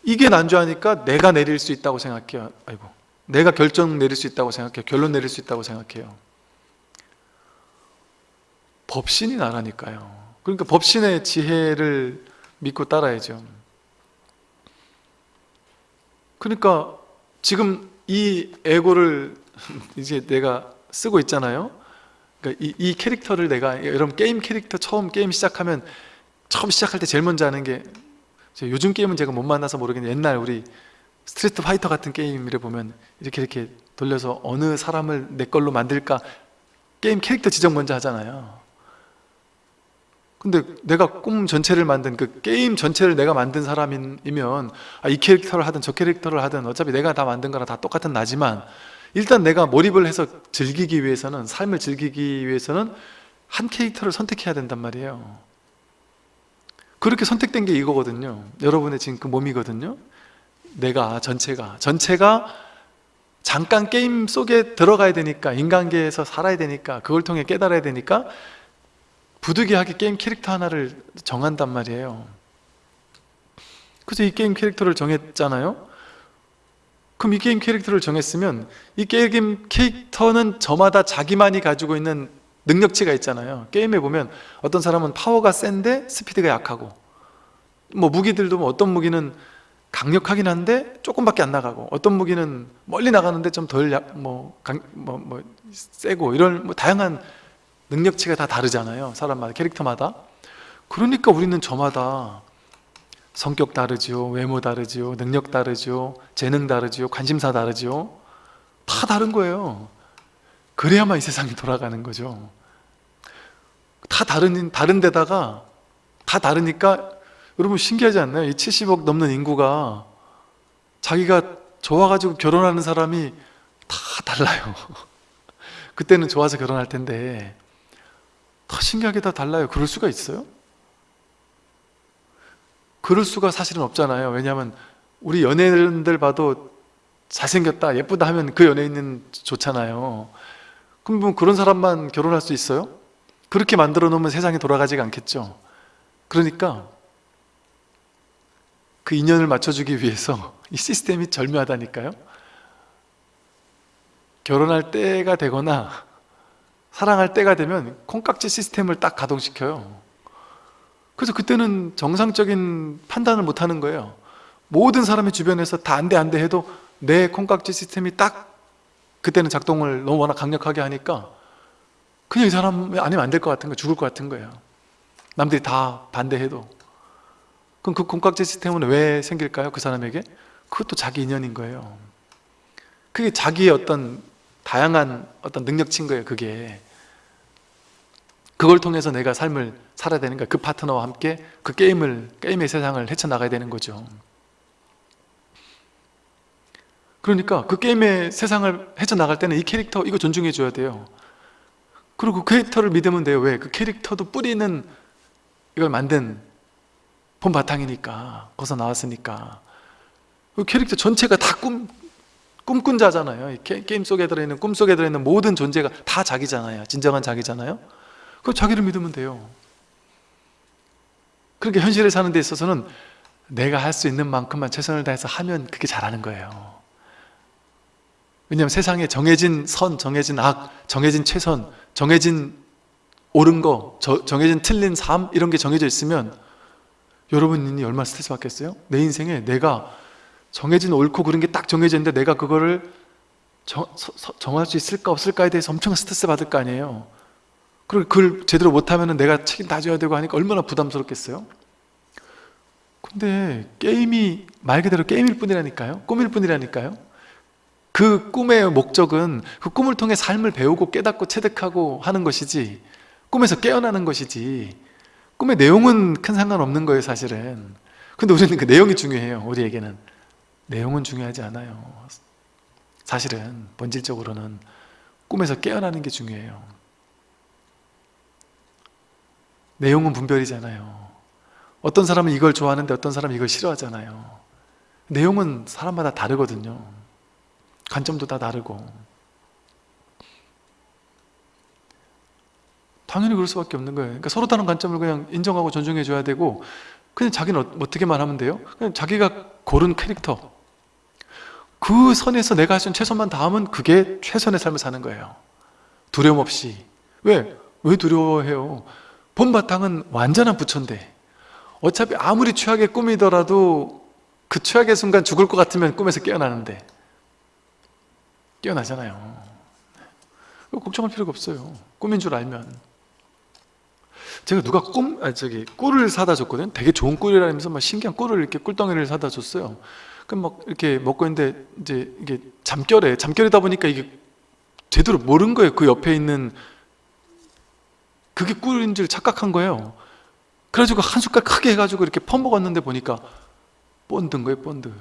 이게 난주하니까 내가 내릴 수 있다고 생각해요. 아이고 내가 결정 내릴 수 있다고 생각해요. 결론 내릴 수 있다고 생각해요. 법신이 나라니까요 그러니까 법신의 지혜를 믿고 따라야죠. 그러니까 지금 이 에고를 <laughs> 이제 내가 쓰고 있잖아요. 그러니까 이, 이 캐릭터를 내가 여러분 게임 캐릭터 처음 게임 시작하면 처음 시작할 때 제일 먼저 하는 게 요즘 게임은 제가 못 만나서 모르겠는데 옛날 우리 스트리트 파이터 같은 게임을 보면 이렇게 이렇게 돌려서 어느 사람을 내 걸로 만들까? 게임 캐릭터 지정 먼저 하잖아요 근데 내가 꿈 전체를 만든 그 게임 전체를 내가 만든 사람이면 아, 이 캐릭터를 하든 저 캐릭터를 하든 어차피 내가 다 만든 거랑 다 똑같은 나지만 일단 내가 몰입을 해서 즐기기 위해서는 삶을 즐기기 위해서는 한 캐릭터를 선택해야 된단 말이에요. 그렇게 선택된 게 이거거든요. 여러분의 지금 그 몸이거든요. 내가 전체가. 전체가 잠깐 게임 속에 들어가야 되니까 인간계에서 살아야 되니까 그걸 통해 깨달아야 되니까 부득이하게 게임 캐릭터 하나를 정한단 말이에요. 그래서 이 게임 캐릭터를 정했잖아요? 그럼 이 게임 캐릭터를 정했으면 이 게임 캐릭터는 저마다 자기만이 가지고 있는 능력치가 있잖아요. 게임에 보면 어떤 사람은 파워가 센데 스피드가 약하고 뭐 무기들도 뭐 어떤 무기는 강력하긴 한데 조금밖에 안 나가고 어떤 무기는 멀리 나가는데 좀 덜뭐 뭐, 뭐 세고 이런 뭐 다양한 능력치가 다 다르잖아요 사람마다 캐릭터마다. 그러니까 우리는 저마다 성격 다르죠 외모 다르죠 능력 다르죠 재능 다르죠 관심사 다르죠 다 다른 거예요. 그래야만 이 세상이 돌아가는 거죠. 다 다른, 다른 데다가 다 다르니까 여러분 신기하지 않나요? 이 70억 넘는 인구가 자기가 좋아가지고 결혼하는 사람이 다 달라요. <laughs> 그때는 좋아서 결혼할 텐데 더 신기하게 다 달라요. 그럴 수가 있어요? 그럴 수가 사실은 없잖아요. 왜냐하면 우리 연예인들 봐도 잘생겼다 예쁘다 하면 그 연예인은 좋잖아요. 그럼 뭐 그런 사람만 결혼할 수 있어요? 그렇게 만들어 놓으면 세상이 돌아가지가 않겠죠. 그러니까 그 인연을 맞춰주기 위해서 <laughs> 이 시스템이 절묘하다니까요. 결혼할 때가 되거나 사랑할 때가 되면 콩깍지 시스템을 딱 가동시켜요. 그래서 그때는 정상적인 판단을 못하는 거예요. 모든 사람의 주변에서 다 안 돼 안 돼 해도 내 콩깍지 시스템이 딱 그때는 작동을 너무 워낙 강력하게 하니까 그냥 이 사람 아니면 안 될 것 같은 거 죽을 것 같은 거예요. 남들이 다 반대해도. 그럼 그 콩깍지 시스템은 왜 생길까요? 그 사람에게? 그것도 자기 인연인 거예요. 그게 자기의 어떤 다양한 어떤 능력치인 거예요 그게. 그걸 통해서 내가 삶을 살아야 되는 거야. 그 파트너와 함께 그 게임을 게임의 세상을 헤쳐나가야 되는 거죠. 그러니까 그 게임의 세상을 헤쳐나갈 때는 이 캐릭터 이거 존중해 줘야 돼요. 그리고 그 캐릭터를 믿으면 돼요. 왜? 그 캐릭터도 뿌리는 이걸 만든 본 바탕이니까 거기서 나왔으니까. 그 캐릭터 전체가 다 꿈, 꿈꾼 자잖아요. 게임 속에 들어있는 꿈 속에 들어있는 모든 존재가 다 자기잖아요. 진정한 자기잖아요. 그 자기를 믿으면 돼요. 그러니까 현실에 사는 데 있어서는 내가 할 수 있는 만큼만 최선을 다해서 하면 그게 잘하는 거예요. 왜냐하면 세상에 정해진 선, 정해진 악, 정해진 최선, 정해진 옳은 거, 저, 정해진 틀린 삶 이런 게 정해져 있으면 여러분 이 얼마나 스트레스 받겠어요? 내 인생에 내가 정해진 옳고 그런 게딱 정해져 있는데 내가 그거를 정, 정할 수 있을까 없을까에 대해서 엄청 스트레스 받을 거 아니에요. 그리고 그걸 제대로 못하면 내가 책임 다 져야 되고 하니까 얼마나 부담스럽겠어요? 근데 게임이 말 그대로 게임일 뿐이라니까요. 꿈일 뿐이라니까요. 그 꿈의 목적은 그 꿈을 통해 삶을 배우고 깨닫고 체득하고 하는 것이지 꿈에서 깨어나는 것이지. 꿈의 내용은 큰 상관없는 거예요 사실은. 근데 우리는 그 내용이 중요해요 우리에게는 내용은 중요하지 않아요. 사실은 본질적으로는 꿈에서 깨어나는 게 중요해요. 내용은 분별이잖아요. 어떤 사람은 이걸 좋아하는데 어떤 사람은 이걸 싫어하잖아요. 내용은 사람마다 다르거든요. 관점도 다 다르고. 당연히 그럴 수밖에 없는 거예요. 그러니까 서로 다른 관점을 그냥 인정하고 존중해 줘야 되고 그냥 자기는 어- 어떻게만 하면 돼요? 그냥 자기가 고른 캐릭터 그 선에서 내가 할 수 있는 최선만 다하면 그게 최선의 삶을 사는 거예요. 두려움 없이. 왜? 왜 두려워해요? 본바탕은 완전한 부처인데. 어차피 아무리 최악의 꿈이더라도 그 최악의 순간 죽을 것 같으면 꿈에서 깨어나는데. 깨어나잖아요. 걱정할 필요가 없어요. 꿈인 줄 알면. 제가 누가 꿈, 아 저기 꿀을 사다 줬거든요. 되게 좋은 꿀이라면서 막 신기한 꿀을 이렇게 꿀덩이를 사다 줬어요 그럼 막 이렇게 먹고 있는데 이제 이게 잠결에 잠결이다 보니까 이게 제대로 모른 거예요. 그 옆에 있는 그게 꿀인 줄 착각한 거예요. 그래가지고 한 숟갈 크게 해가지고 이렇게 퍼먹었는데 보니까 본드인 거예요 본드.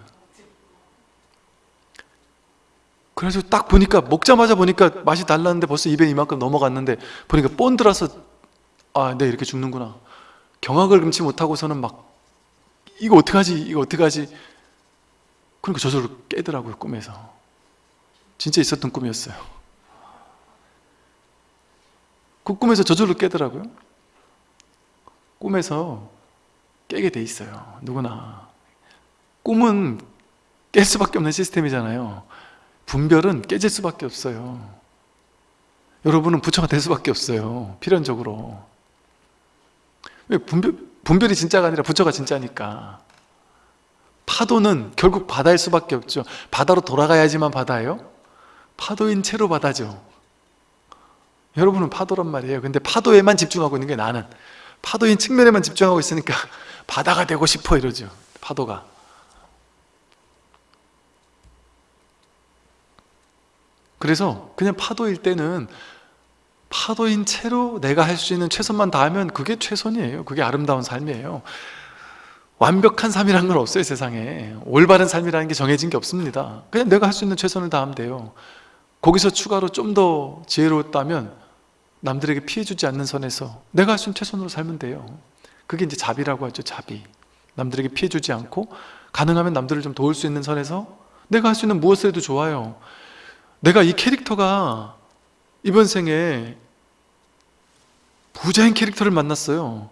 그래서 딱 보니까 먹자마자 보니까 맛이 달랐는데 벌써 입에 이만큼 넘어갔는데 보니까 본드라서 아, 네 이렇게 죽는구나. 경악을 금치 못하고서는 막 이거 어떡하지 이거 어떡하지 그러니까 저절로 깨더라고요 꿈에서. 진짜 있었던 꿈이었어요. 그 꿈에서 저절로 깨더라고요. 꿈에서 깨게 돼 있어요. 누구나. 꿈은 깰 수밖에 없는 시스템이잖아요. 분별은 깨질 수밖에 없어요. 여러분은 부처가 될 수밖에 없어요 필연적으로. 왜 분별, 분별이 진짜가 아니라 부처가 진짜니까 파도는 결국 바다일 수밖에 없죠. 바다로 돌아가야지만 바다예요? 파도인 채로 바다죠. 여러분은 파도란 말이에요. 근데 파도에만 집중하고 있는 게 나는. 파도인 측면에만 집중하고 있으니까 <laughs> 바다가 되고 싶어 이러죠. 파도가. 그래서 그냥 파도일 때는 파도인 채로 내가 할 수 있는 최선만 다하면 그게 최선이에요. 그게 아름다운 삶이에요 완벽한 삶이라는 건 없어요 세상에. 올바른 삶이라는 게 정해진 게 없습니다. 그냥 내가 할 수 있는 최선을 다하면 돼요. 거기서 추가로 좀 더 지혜로웠다면 남들에게 피해주지 않는 선에서 내가 할 수 있는 최선으로 살면 돼요. 그게 이제 자비라고 하죠 자비. 남들에게 피해주지 않고 가능하면 남들을 좀 도울 수 있는 선에서 내가 할 수 있는 무엇을 해도 좋아요. 내가 이 캐릭터가 이번 생에 부자인 캐릭터를 만났어요.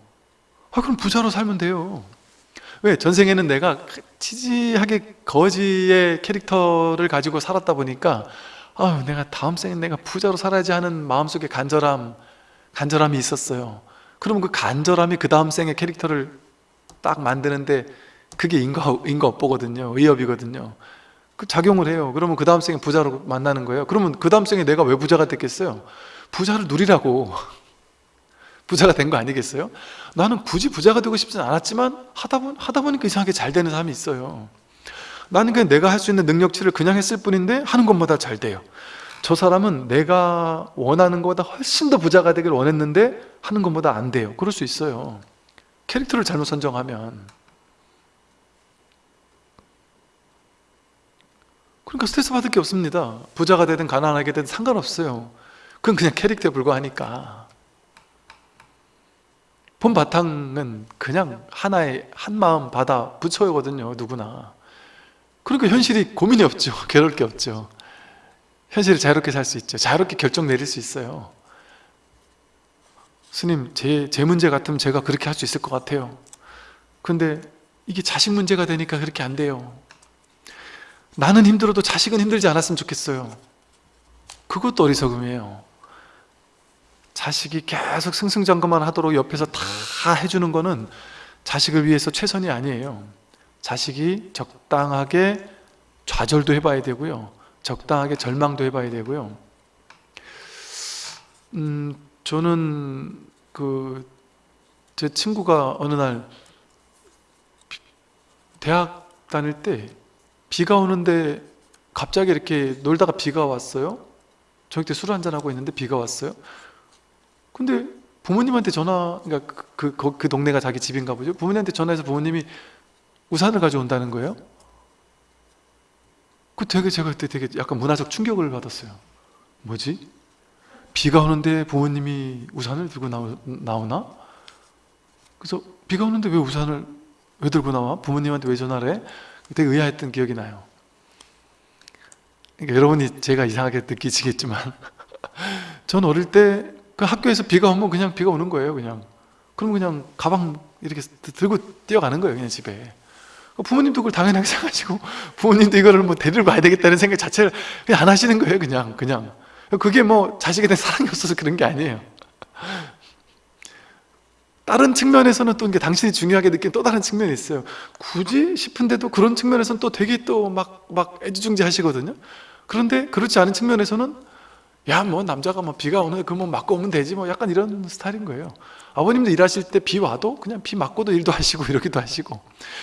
아 그럼 부자로 살면 돼요 왜? 전생에는 내가 치지하게 거지의 캐릭터를 가지고 살았다 보니까 아 내가 다음 생에 내가 부자로 살아야지 하는 마음속에 간절함 간절함이 있었어요. 그러면 그 간절함이 그 다음 생의 캐릭터를 딱 만드는데 그게 인과, 인과 업보거든요. 의업이거든요. 그 작용을 해요. 그러면 그 다음 생에 부자로 만나는 거예요. 그러면 그 다음 생에 내가 왜 부자가 됐겠어요? 부자를 누리라고 부자가 된 거 아니겠어요? 나는 굳이 부자가 되고 싶진 않았지만 하다, 보, 하다 보니까 이상하게 잘 되는 사람이 있어요. 나는 그냥 내가 할 수 있는 능력치를 그냥 했을 뿐인데 하는 것마다 잘 돼요. 저 사람은 내가 원하는 것보다 훨씬 더 부자가 되길 원했는데 하는 것보다 안 돼요. 그럴 수 있어요. 캐릭터를 잘못 선정하면. 그러니까 스트레스 받을 게 없습니다. 부자가 되든 가난하게 되든 상관없어요. 그건 그냥 캐릭터에 불과하니까 본 바탕은 그냥 하나의 한마음 바다 부처거든요 누구나. 그러니까 현실이 고민이 없죠. <laughs> 괴로울 게 없죠. 현실을 자유롭게 살 수 있죠. 자유롭게 결정 내릴 수 있어요. 스님 제, 제 문제 같으면 제가 그렇게 할 수 있을 것 같아요. 근데 이게 자식 문제가 되니까 그렇게 안 돼요. 나는 힘들어도 자식은 힘들지 않았으면 좋겠어요. 그것도 어리석음이에요 자식이 계속 승승장구만 하도록 옆에서 다 해주는 거는 자식을 위해서 최선이 아니에요. 자식이 적당하게 좌절도 해봐야 되고요. 적당하게 절망도 해봐야 되고요. 음, 저는 그 제 친구가 어느 날 대학 다닐 때 비가 오는데 갑자기 이렇게 놀다가 비가 왔어요. 저녁 때 술 한잔하고 있는데 비가 왔어요 근데 부모님한테 전화 그러니까 그, 그, 그 동네가 자기 집인가 보죠 부모님한테 전화해서 부모님이 우산을 가져온다는 거예요 그 되게 제가 그때 되게 약간 문화적 충격을 받았어요 뭐지? 비가 오는데 부모님이 우산을 들고 나오, 나오나? 그래서 비가 오는데 왜 우산을 왜 들고 나와? 부모님한테 왜 전화를 해? 되게 의아했던 기억이 나요 그러니까 여러분이 제가 이상하게 느끼시겠지만 <laughs> 전 어릴 때 그 학교에서 비가 오면 그냥 비가 오는 거예요 그냥. 그럼 그냥 가방 이렇게 들고 뛰어가는 거예요 그냥 집에. 부모님도 그걸 당연하게 <laughs> 생각하시고 부모님도 이거를 뭐 데리러 가야 되겠다는 생각 자체를 그냥 안 하시는 거예요 그냥 그냥. 그게 뭐 자식에 대한 사랑이 없어서 그런 게 아니에요. 다른 측면에서는 또 이게 당신이 중요하게 느낀 또 다른 측면이 있어요. 굳이 싶은데도 그런 측면에서는 또 되게 또 막막 애지중지 하시거든요. 그런데 그렇지 않은 측면에서는 야 뭐 남자가 뭐 비가 오는데 그뭐 맞고 오면 되지 뭐 약간 이런 스타일인 거예요. 아버님도 일하실 때 비 와도 그냥 비 맞고도 일도 하시고 <laughs> 이러기도 하시고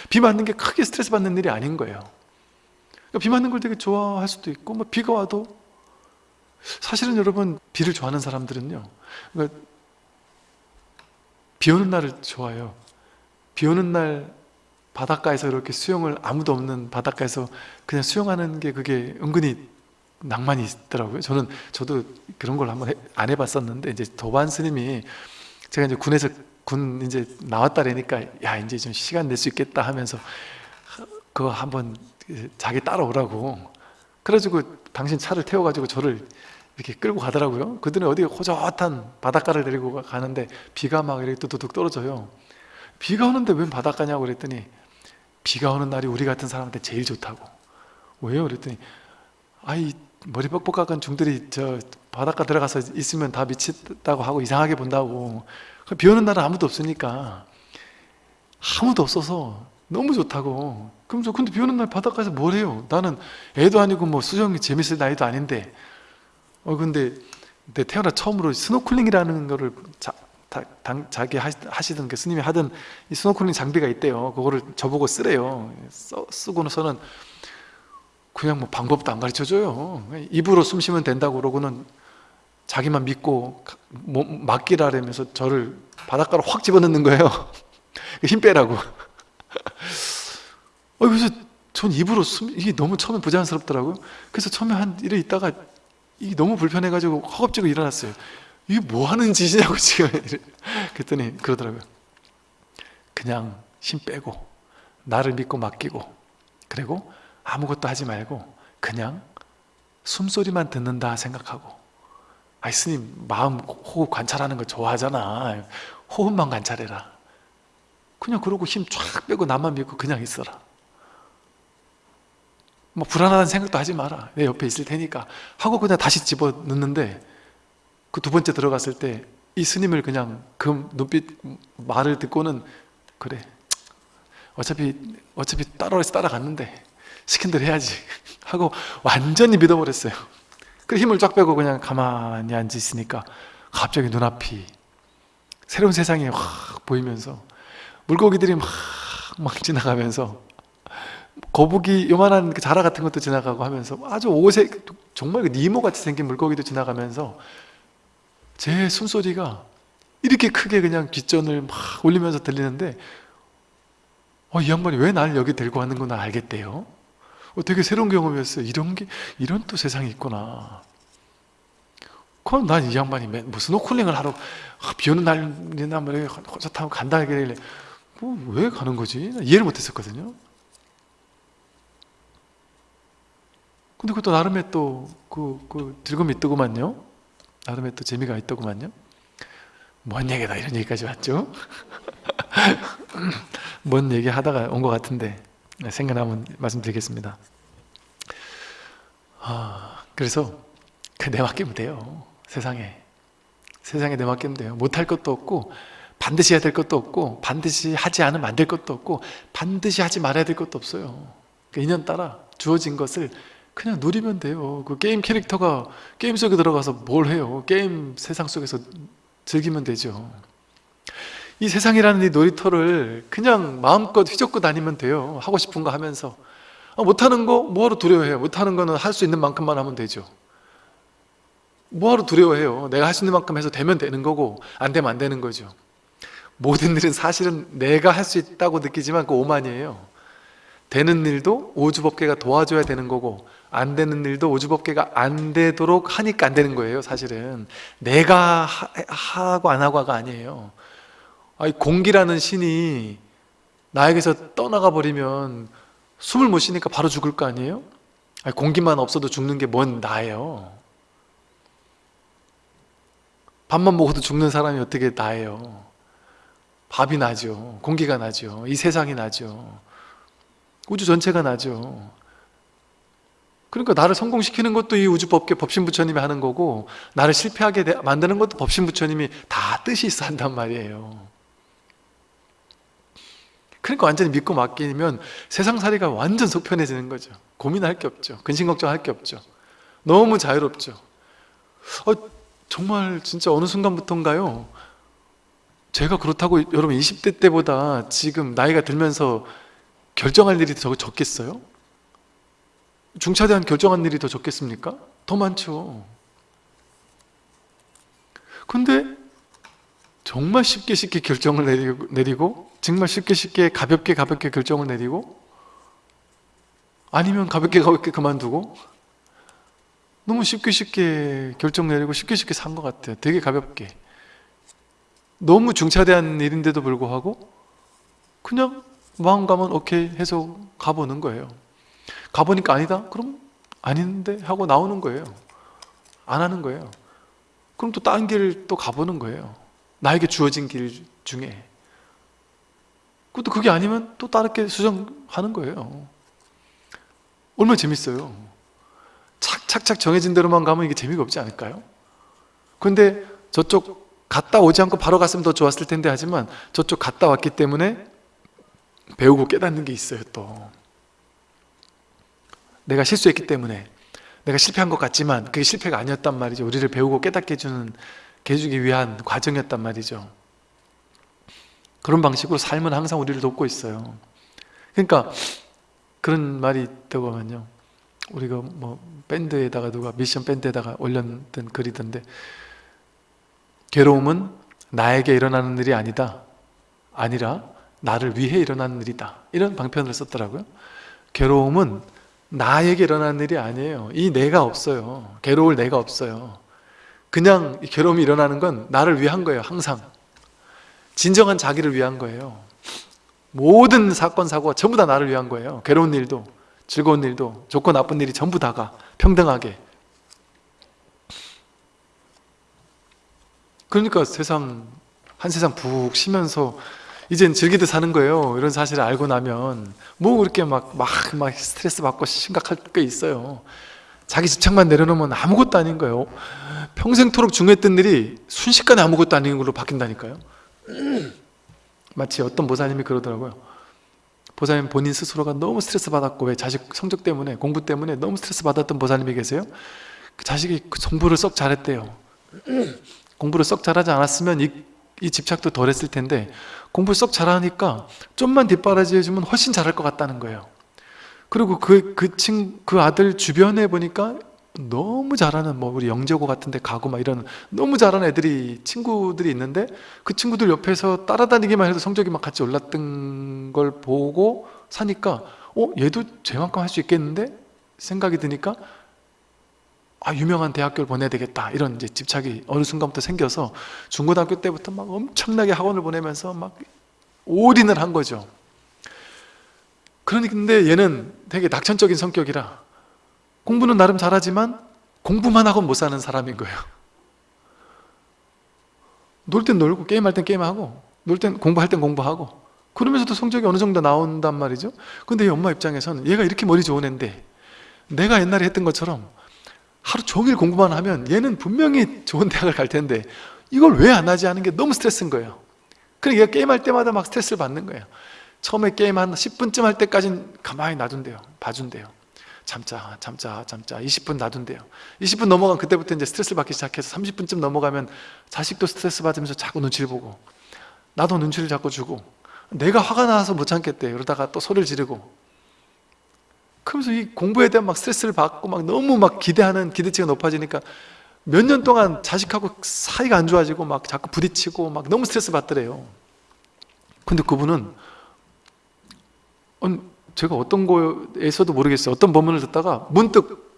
비 맞는 게 크게 스트레스 받는 일이 아닌 거예요. 그러니까 비 맞는 걸 되게 좋아할 수도 있고 뭐 비가 와도 사실은 여러분 비를 좋아하는 사람들은요 그러니까 비 오는 날을 좋아해요. 비 오는 날 바닷가에서 이렇게 수영을 아무도 없는 바닷가에서 그냥 수영하는 게 그게 은근히 낭만이 있더라고요. 저는 저도 그런 걸 한번 해, 안 해봤었는데 이제 도반 스님이 제가 이제 군에서 군 이제 나왔다라니까 야 이제 좀 시간 낼 수 있겠다 하면서 그거 한번 자기 따라오라고. 그래가지고 당신 차를 태워가지고 저를 이렇게 끌고 가더라고요. 그들은 어디 호젓한 바닷가를 데리고 가- 가는데 비가 막 이렇게 뚜두둑 떨어져요. 비가 오는데 웬 바닷가냐고 그랬더니 비가 오는 날이 우리 같은 사람한테 제일 좋다고. 왜요? 그랬더니 아이 머리 뻑뻑한 중들이 저 바닷가 들어가서 있으면 다 미쳤다고 하고 이상하게 본다고. 비 오는 날은 아무도 없으니까. 아무도 없어서 너무 좋다고. 그럼 저 근데 비 오는 날 바닷가에서 뭘 해요? 나는 애도 아니고 뭐 수영이 재밌을 나이도 아닌데. 어 근데 내 태어나 처음으로 스노클링이라는 거를 자, 다- 당- 자기 하시, 하시던 그 스님이 하던 이 스노클링 장비가 있대요. 그거를 저보고 쓰래요. 써, 쓰고서는 그냥 뭐 방법도 안 가르쳐줘요. 입으로 숨 쉬면 된다고 그러고는 자기만 믿고 맡기라면서 저를 바닷가로 확 집어넣는 거예요. <laughs> 힘 빼라고. 어, 그래서 전 입으로 숨, 이게 너무 처음에 부자연스럽더라고요. 그래서 처음에 한 이래 있다가 이게 너무 불편해가지고 허겁지겁 일어났어요. 이게 뭐 하는 짓이냐고 <laughs> 지금. 그랬더니 그러더라고요. 그냥 힘 빼고 나를 믿고 맡기고 그리고 아무것도 하지 말고 그냥 숨소리만 듣는다 생각하고. 아이 스님 마음 호흡 관찰하는 거 좋아하잖아. 호흡만 관찰해라. 그냥 그러고 힘 쫙 빼고 나만 믿고 그냥 있어라. 뭐 불안하다는 생각도 하지 마라. 내 옆에 있을 테니까. 하고 그냥 다시 집어넣는데 그 두 번째 들어갔을 때 이 스님을 그냥 그 눈빛 말을 듣고는 그래. 어차피 어차피 따라서 따라갔는데 시킨 대로 해야지. <laughs> 하고 완전히 믿어버렸어요. 그 힘을 쫙 빼고 그냥 가만히 앉아 있으니까 갑자기 눈앞이 새로운 세상이 확 보이면서 물고기들이 막, 막 지나가면서 거북이 요만한 그 자라 같은 것도 지나가고 하면서 아주 오색 정말 그 니모 같이 생긴 물고기도 지나가면서 제 숨소리가 이렇게 크게 그냥 귓전을 막 울리면서 들리는데 어, 이 양반이 왜 나를 여기 데리고 왔는구나 알겠대요 어, 되게 새로운 경험이었어요. 이런 게 이런 또 세상이 있구나. 그럼 난 이 양반이 맨- 무슨 스노클링을 하러 아, 비 오는 날이나 뭐 이렇게 호젓하고 간다 하길래 뭐 왜 가는 거지? 나 이해를 못했었거든요. 근데 그것도 나름의 또 그 그 즐거움이 있더구만요. 나름의 또 재미가 있더구만요. 뭔 얘기다 이런 얘기까지 왔죠? <laughs> 뭔 얘기 하다가 온 것 같은데. 네, 생각나면 말씀드리겠습니다. 아, 그래서 그 내맡기면 돼요. 세상에. 세상에 내맡기면 돼요. 못할 것도 없고 반드시 해야 될 것도 없고 반드시 하지 않으면 안 될 것도 없고 반드시 하지 말아야 될 것도 없어요. 그 인연 따라 주어진 것을 그냥 누리면 돼요. 그 게임 캐릭터가 게임 속에 들어가서 뭘 해요? 게임 세상 속에서 즐기면 되죠 이 세상이라는 이 놀이터를 그냥 마음껏 휘젓고 다니면 돼요. 하고 싶은 거 하면서. 아, 못하는 거 뭐하러 두려워해요? 못하는 거는 할 수 있는 만큼만 하면 되죠. 뭐하러 두려워해요? 내가 할 수 있는 만큼 해서 되면 되는 거고 안 되면 안 되는 거죠. 모든 일은 사실은 내가 할 수 있다고 느끼지만 그 오만이에요. 되는 일도 오주법계가 도와줘야 되는 거고 안 되는 일도 오주법계가 안 되도록 하니까 안 되는 거예요 사실은. 내가 하, 하고 안 하고가 아니에요 아니, 공기라는 신이 나에게서 떠나가 버리면 숨을 못 쉬니까 바로 죽을 거 아니에요? 아니, 공기만 없어도 죽는 게 뭔 나예요? 밥만 먹어도 죽는 사람이 어떻게 나예요? 밥이 나죠. 공기가 나죠. 이 세상이 나죠. 우주 전체가 나죠. 그러니까 나를 성공시키는 것도 이 우주법계 법신부처님이 하는 거고 나를 실패하게 돼- 만드는 것도 법신부처님이 다 뜻이 있어 한단 말이에요 그러니까 완전히 믿고 맡기면 세상살이가 완전 속편해지는 거죠. 고민할 게 없죠. 근심 걱정할 게 없죠. 너무 자유롭죠. 어, 정말 진짜 어느 순간부터인가요? 제가 그렇다고 여러분 20대 때보다 지금 나이가 들면서 결정할 일이 더 적겠어요? 중차대한 결정한 일이 더 적겠습니까? 더 많죠. 근데 정말 쉽게 쉽게 결정을 내리고, 내리고 정말 쉽게 쉽게 가볍게 가볍게 결정을 내리고 아니면 가볍게 가볍게 그만두고 너무 쉽게 쉽게 결정 내리고 쉽게 쉽게 산 것 같아요. 되게 가볍게. 너무 중차대한 일인데도 불구하고 그냥 마음 가면 오케이 해서 가보는 거예요. 가보니까 아니다? 그럼 아닌데 하고 나오는 거예요. 안 하는 거예요. 그럼 또 다른 길을 또 가보는 거예요. 나에게 주어진 길 중에 그것도 그게 아니면 또 다르게 수정하는 거예요. 얼마나 재밌어요. 착착착 정해진 대로만 가면 이게 재미가 없지 않을까요? 근데 저쪽 갔다 오지 않고 바로 갔으면 더 좋았을 텐데 하지만 저쪽 갔다 왔기 때문에 배우고 깨닫는 게 있어요 또. 내가 실수했기 때문에 내가 실패한 것 같지만 그게 실패가 아니었단 말이죠. 우리를 배우고 깨닫게 해주는 해주기 위한 과정이었단 말이죠 그런 방식으로 삶은 항상 우리를 돕고 있어요. 그러니까 그런 말이 있다고 하면요. 우리가 뭐 밴드에다가 누가 미션 밴드에다가 올렸던 글이던데 괴로움은 나에게 일어나는 일이 아니다. 아니라 나를 위해 일어나는 일이다. 이런 방편을 썼더라고요. 괴로움은 나에게 일어나는 일이 아니에요. 이 내가 없어요. 괴로울 내가 없어요. 그냥 이 괴로움이 일어나는 건 나를 위한 거예요 항상 진정한 자기를 위한 거예요. 모든 사건 사고가 전부 다 나를 위한 거예요. 괴로운 일도 즐거운 일도 좋고 나쁜 일이 전부 다가 평등하게. 그러니까 세상 한 세상 푹 쉬면서 이젠 즐기듯 사는 거예요. 이런 사실을 알고 나면 뭐 그렇게 막, 막, 막 스트레스 받고 심각할 게 있어요. 자기 집착만 내려놓으면 아무것도 아닌 거예요. 평생토록 중요했던 일이 순식간에 아무것도 아닌 걸로 바뀐다니까요 <clears throat> 마치 어떤 보사님이 그러더라고요. 보사님 본인 스스로가 너무 스트레스 받았고 왜 자식 성적 때문에 공부 때문에 너무 스트레스 받았던 보사님이 계세요? 그 자식이 그 공부를 썩 잘했대요. <clears throat> 공부를 썩 잘하지 않았으면 이, 이 집착도 덜 했을 텐데 공부 썩 잘하니까 좀만 뒷바라지 해주면 훨씬 잘할 것 같다는 거예요. 그리고 그, 그, 친, 그 아들 주변에 보니까 너무 잘하는 뭐 우리 영재고 같은 데 가고 막 이런 너무 잘하는 애들이 친구들이 있는데 그 친구들 옆에서 따라다니기만 해도 성적이 막 같이 올랐던 걸 보고 사니까 어? 얘도 쟤만큼 할 수 있겠는데? 생각이 드니까 아 유명한 대학교를 보내야 되겠다 이런 이제 집착이 어느 순간부터 생겨서 중고등학교 때부터 막 엄청나게 학원을 보내면서 막 올인을 한 거죠 그런데 얘는 되게 낙천적인 성격이라 공부는 나름 잘하지만 공부만 하고 못 사는 사람인 거예요. 놀 땐 놀고 게임할 땐 게임하고 놀 땐 공부할 땐 공부하고 그러면서도 성적이 어느 정도 나온단 말이죠. 근데 이 엄마 입장에서는 얘가 이렇게 머리 좋은 애인데 내가 옛날에 했던 것처럼 하루 종일 공부만 하면 얘는 분명히 좋은 대학을 갈 텐데 이걸 왜 안 하지 하는 게 너무 스트레스인 거예요. 그러니까 얘가 게임할 때마다 막 스트레스를 받는 거예요. 처음에 게임 한 10분쯤 할 때까지는 가만히 놔둔대요. 봐준대요 참자 참자 참자. 20분 놔둔대요. 20분 넘어가면 그때부터 이제 스트레스를 받기 시작해서 30분쯤 넘어가면 자식도 스트레스 받으면서 자꾸 눈치를 보고 나도 눈치를 자꾸 주고 내가 화가 나서 못 참겠대. 그러다가 또 소리를 지르고. 그러면서 이 공부에 대한 막 스트레스를 받고 막 너무 막 기대하는 기대치가 높아지니까 몇 년 동안 자식하고 사이가 안 좋아지고 막 자꾸 부딪히고 막 너무 스트레스 받더래요. 근데 그분은 제가 어떤 거에서도 모르겠어요. 어떤 법문을 듣다가 문득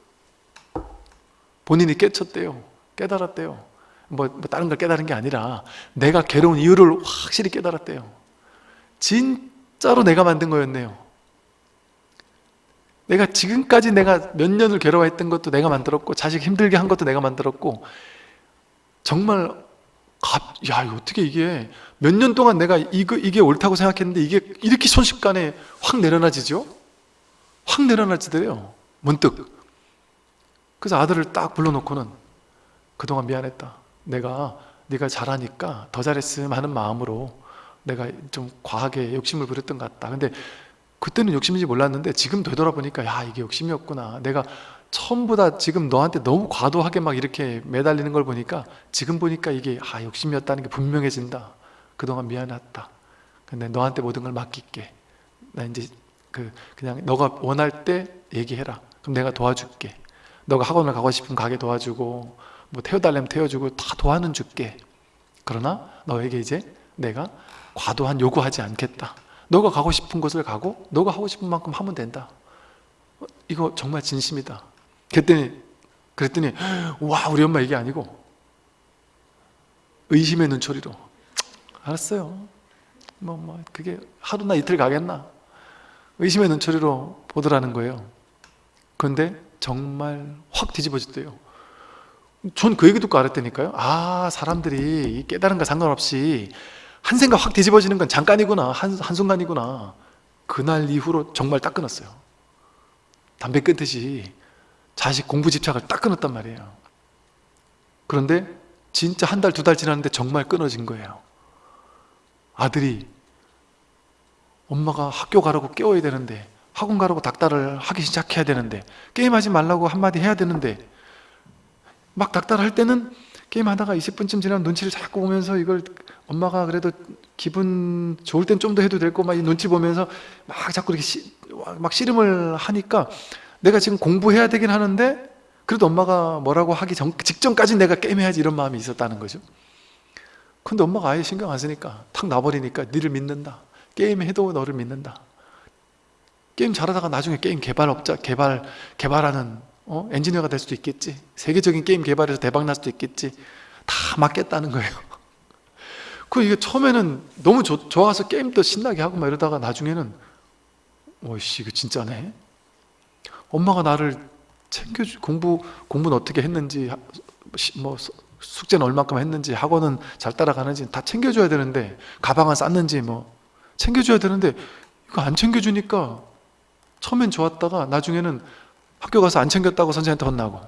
본인이 깨쳤대요. 깨달았대요. 뭐, 뭐 다른 걸 깨달은 게 아니라 내가 괴로운 이유를 확실히 깨달았대요. 진짜로 내가 만든 거였네요. 내가 지금까지 내가 몇 년을 괴로워했던 것도 내가 만들었고 자식 힘들게 한 것도 내가 만들었고 정말 야 어떻게 이게 몇 년 동안 내가 이거, 이게 옳다고 생각했는데 이게 이렇게 순식간에 확 내려놔지죠? 확 내려놔지더래요. 문득. 그래서 아들을 딱 불러놓고는 그동안 미안했다. 내가 네가 잘하니까 더 잘했으면 하는 마음으로 내가 좀 과하게 욕심을 부렸던 것 같다. 근데 그때는 욕심인지 몰랐는데 지금 되돌아보니까 야 이게 욕심이었구나. 내가 처음보다 지금 너한테 너무 과도하게 막 이렇게 매달리는 걸 보니까 지금 보니까 이게 아 욕심이었다는 게 분명해진다 그동안 미안했다. 근데 너한테 모든 걸 맡길게. 나 이제 그 그냥 너가 원할 때 얘기해라. 그럼 내가 도와줄게. 너가 학원을 가고 싶으면 가게 도와주고 뭐 태워달라면 태워주고 다 도와는 줄게. 그러나 너에게 이제 내가 과도한 요구하지 않겠다. 너가 가고 싶은 곳을 가고 너가 하고 싶은 만큼 하면 된다. 어, 이거 정말 진심이다. 그랬더니 그랬더니 와 우리 엄마 이게 아니고. 의심의 눈초리로 알았어요. 뭐, 뭐 그게 하루나 이틀 가겠나? 의심의 눈초리로 보더라는 거예요. 그런데 정말 확 뒤집어졌대요. 전 그 얘기 듣고 알았다니까요. 아 사람들이 거 상관없이 한 생각 확 뒤집어지는 건 잠깐이구나. 한, 한순간이구나. 그날 이후로 정말 딱 끊었어요. 담배 끊듯이 자식 공부 집착을 딱 끊었단 말이에요. 그런데 진짜 한 달 두 달 지났는데 정말 끊어진 거예요 아들이 엄마가 학교 가라고 깨워야 되는데 학원 가라고 닥달을 하기 시작해야 되는데 게임하지 말라고 한마디 해야 되는데 막 닥달할 때는 게임하다가 20분쯤 지나면 눈치를 자꾸 보면서 이걸 엄마가 그래도 기분 좋을 땐 좀 더 해도 될 거막이 눈치 보면서 막 자꾸 이렇게 시, 막 씨름을 하니까 내가 지금 공부해야 되긴 하는데 그래도 엄마가 뭐라고 하기 전, 직전까지 내가 게임해야지 이런 마음이 있었다는 거죠 근데 엄마가 아예 신경 안 쓰니까 탁 놔버리니까 니를 믿는다. 게임해도 너를 믿는다. 게임 잘하다가 나중에 게임 개발업자 개발 개발하는 어? 엔지니어가 될 수도 있겠지. 세계적인 게임 개발에서 대박 날 수도 있겠지. 다 맞겠다는 거예요. <laughs> 그 이게 처음에는 너무 좋, 좋아서 게임도 신나게 하고 막 이러다가 나중에는 어이씨 이거 진짜네. 엄마가 나를 챙겨주 공부 공부는 어떻게 했는지 뭐 수- 숙제는 얼마큼 했는지 학원은 잘 따라가는지 다 챙겨줘야 되는데 가방은 쌌는지 뭐. 챙겨줘야 되는데 이거 안 챙겨주니까 처음엔 좋았다가 나중에는 학교 가서 안 챙겼다고 선생님한테 혼나고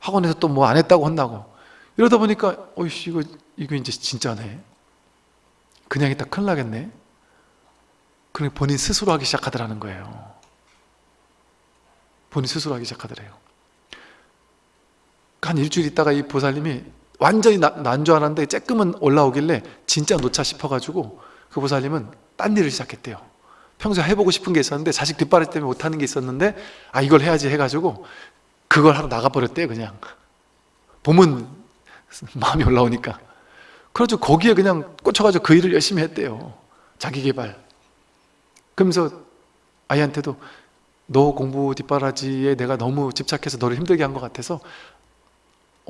학원에서 또 뭐 안 했다고 혼나고. 이러다 보니까 어이씨 이거 이거 이제 진짜네. 그냥 있다 큰일 나겠네. 그러니 본인 스스로 하기 시작하더라는 거예요. 본인 스스로 하기 시작하더래요 한 일주일 있다가 이 보살님이 완전히 나- 난줄 알았는데 쬐끔은 올라오길래 진짜 놓자 싶어가지고 그 보살님은 딴 일을 시작했대요. 평소에 해보고 싶은 게 있었는데 자식 뒷바라지 때문에 못하는 게 있었는데 아 이걸 해야지 해가지고 그걸 하러 나가버렸대요 그냥. 봄은 <laughs> 마음이 올라오니까. 그래가지고 거기에 그냥 꽂혀가지고 그 일을 열심히 했대요 자기 개발. 그러면서 아이한테도 너 공부 뒷바라지에 내가 너무 집착해서 너를 힘들게 한 것 같아서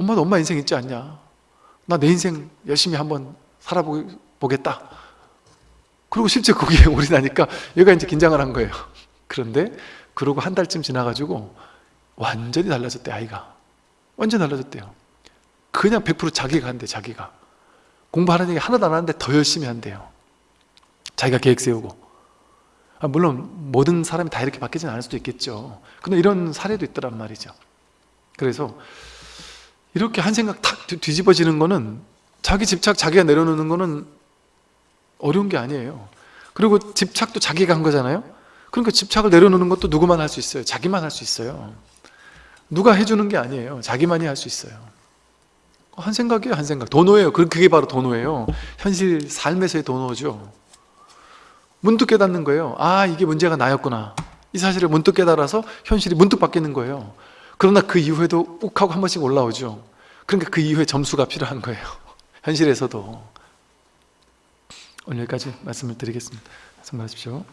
엄마도 엄마 인생 있지 않냐? 나 내 인생 열심히 한번 살아보겠다. 그리고 실제 거기에 <laughs> 올인하니까 얘가 이제 긴장을 한 거예요. 그런데 그러고 한 달쯤 지나가지고 완전히 달라졌대 아이가. 완전히 달라졌대요. 그냥 100% 자기가 한대 자기가. 공부하는 얘기 하나도 안 하는데 더 열심히 한대요. 자기가 계획 세우고. 아, 물론 모든 사람이 다 이렇게 바뀌진 않을 수도 있겠죠. 근데 이런 사례도 있더란 말이죠. 그래서 이렇게 한 생각 탁 뒤- 뒤집어지는 거는 자기 집착 자기가 내려놓는 거는 어려운 게 아니에요. 그리고 집착도 자기가 한 거잖아요. 그러니까 집착을 내려놓는 것도 누구만 할 수 있어요? 자기만 할 수 있어요. 누가 해주는 게 아니에요. 자기만이 할 수 있어요. 한 생각이에요 한 생각. 도노예요. 그- 그게 바로 도노예요. 현실 삶에서의 도노죠. 문득 깨닫는 거예요. 아 이게 문제가 나였구나. 이 사실을 문득 깨달아서 현실이 문득 바뀌는 거예요 그러나 그 이후에도 욱 하고 한 번씩 올라오죠 그러니까 그 이후에 점수가 필요한 거예요 <laughs> 현실에서도 오늘 여기까지 말씀을 드리겠습니다. 성공하십시오.